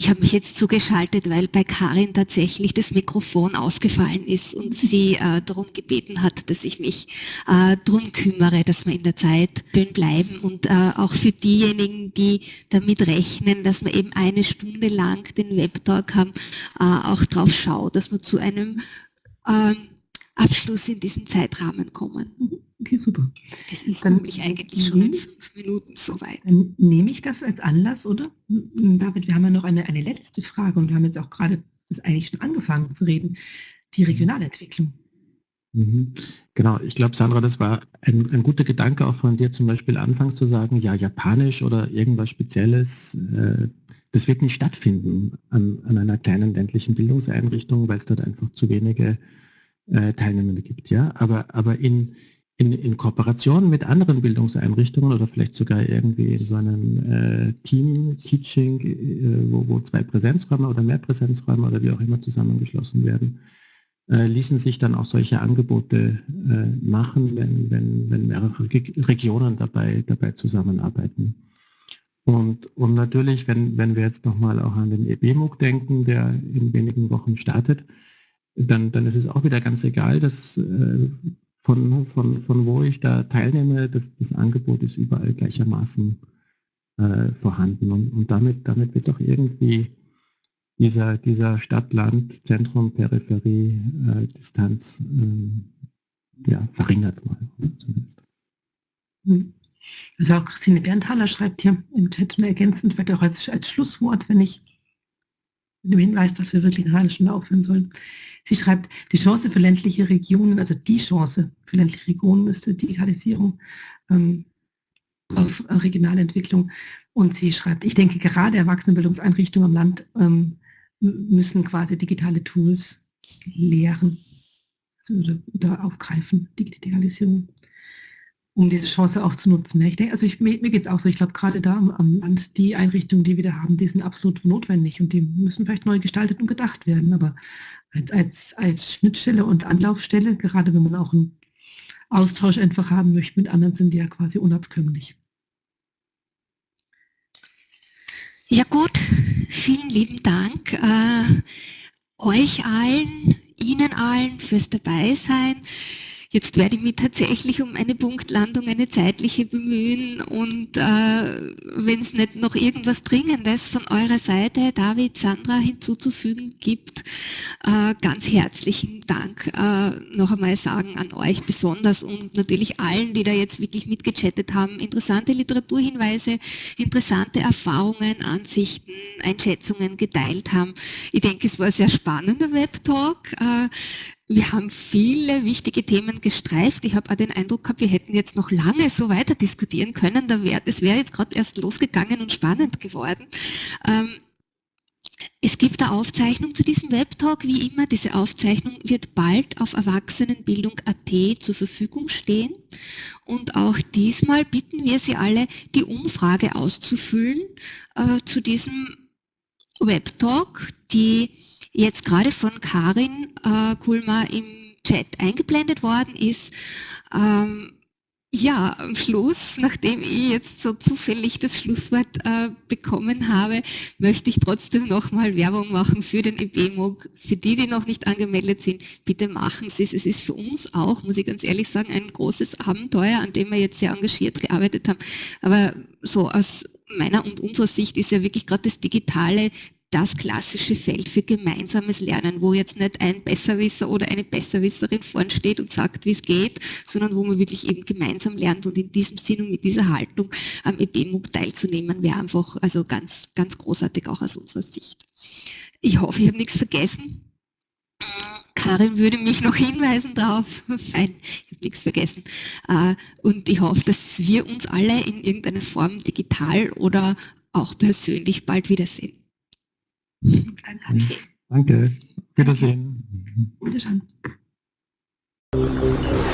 Ich habe mich jetzt zugeschaltet, weil bei Karin tatsächlich das Mikrofon ausgefallen ist und sie äh, darum gebeten hat, dass ich mich äh, darum kümmere, dass wir in der Zeit schön bleiben und äh, auch für diejenigen, die damit rechnen, dass wir eben eine Stunde lang den Webtalk haben, äh, auch drauf schauen, dass wir zu einem ähm, Abschluss in diesem Zeitrahmen kommen. Mhm. Okay, super. Es ist dann nämlich eigentlich schon in fünf Minuten soweit. Dann nehme ich das als Anlass, oder? David, wir haben ja noch eine, eine letzte Frage und wir haben jetzt auch gerade das eigentlich schon angefangen zu reden. Die Regionalentwicklung. Mhm. Genau, ich glaube, Sandra, das war ein, ein, guter Gedanke auch von dir zum Beispiel anfangs zu sagen, ja, Japanisch oder irgendwas Spezielles, äh, das wird nicht stattfinden an, an einer kleinen ländlichen Bildungseinrichtung, weil es dort einfach zu wenige äh, Teilnehmende gibt. Ja? Aber, aber in, in, in Kooperation mit anderen Bildungseinrichtungen oder vielleicht sogar irgendwie in so einem äh, Team-Teaching, äh, wo, wo zwei Präsenzräume oder mehr Präsenzräume oder wie auch immer zusammengeschlossen werden, äh, ließen sich dann auch solche Angebote äh, machen, wenn, wenn, wenn mehrere Regionen dabei, dabei zusammenarbeiten. Und, und natürlich, wenn, wenn wir jetzt nochmal auch an den EBMUG denken, der in wenigen Wochen startet, dann, dann ist es auch wieder ganz egal, dass äh, von, von, von wo ich da teilnehme, das, das Angebot ist überall gleichermaßen äh, vorhanden. Und, und damit, damit wird doch irgendwie dieser, dieser Stadt-Land, Zentrum, Peripherie, äh, Distanz ähm, ja, verringert mal zumindest. Hm. Also auch Christine Berntaler schreibt hier im Chat ergänzend, vielleicht auch als, als Schlusswort, wenn ich mit dem Hinweis, dass wir wirklich eine halbe Stunde aufhören sollen. Sie schreibt, die Chance für ländliche Regionen, also die Chance für ländliche Regionen ist die Digitalisierung ähm, auf regionale Entwicklung. Und sie schreibt, ich denke, gerade Erwachsenenbildungseinrichtungen am Land ähm, müssen quasi digitale Tools lehren oder, oder aufgreifen, Digitalisierung um diese Chance auch zu nutzen. Ich denke, also ich, mir, mir geht es auch so, ich glaube gerade da am, Land, die Einrichtungen, die wir da haben, die sind absolut notwendig und die müssen vielleicht neu gestaltet und gedacht werden, aber als, als, als Schnittstelle und Anlaufstelle, gerade wenn man auch einen Austausch einfach haben möchte mit anderen, sind die ja quasi unabkömmlich. Ja gut, vielen lieben Dank äh, euch allen, Ihnen allen fürs Dabeisein. Jetzt werde ich mich tatsächlich um eine Punktlandung, eine zeitliche bemühen und äh, wenn es nicht noch irgendwas Dringendes von eurer Seite, David, Sandra, hinzuzufügen gibt, äh, ganz herzlichen Dank äh, noch einmal sagen an euch besonders und natürlich allen, die da jetzt wirklich mitgechattet haben. Interessante Literaturhinweise, interessante Erfahrungen, Ansichten, Einschätzungen geteilt haben. Ich denke, es war ein sehr spannender Webtalk. Wir haben viele wichtige Themen gestreift. Ich habe auch den Eindruck gehabt, wir hätten jetzt noch lange so weiter diskutieren können. Da wär, es wäre jetzt gerade erst losgegangen und spannend geworden. Ähm, es gibt eine Aufzeichnung zu diesem Webtalk, wie immer. Diese Aufzeichnung wird bald auf Erwachsenenbildung.at zur Verfügung stehen. Und auch diesmal bitten wir Sie alle, die Umfrage auszufüllen äh, zu diesem Webtalk, die jetzt gerade von Karin äh, Kulmer im Chat eingeblendet worden ist. Ähm, ja, am Schluss, nachdem ich jetzt so zufällig das Schlusswort äh, bekommen habe, möchte ich trotzdem nochmal Werbung machen für den EBMOG. Für die, die noch nicht angemeldet sind, bitte machen Sie es. Es ist für uns auch, muss ich ganz ehrlich sagen, ein großes Abenteuer, an dem wir jetzt sehr engagiert gearbeitet haben. Aber so aus meiner und unserer Sicht ist ja wirklich gerade das Digitale das klassische Feld für gemeinsames Lernen, wo jetzt nicht ein Besserwisser oder eine Besserwisserin vorn steht und sagt, wie es geht, sondern wo man wirklich eben gemeinsam lernt und in diesem Sinn und mit dieser Haltung am EBMUG teilzunehmen, wäre einfach also ganz, ganz großartig auch aus unserer Sicht. Ich hoffe, ich habe nichts vergessen. Karin würde mich noch hinweisen darauf. Fein, ich habe nichts vergessen. Äh, und ich hoffe, dass wir uns alle in irgendeiner Form digital oder auch persönlich bald wiedersehen. Okay. Danke. Wiedersehen. Wiedersehen. Thank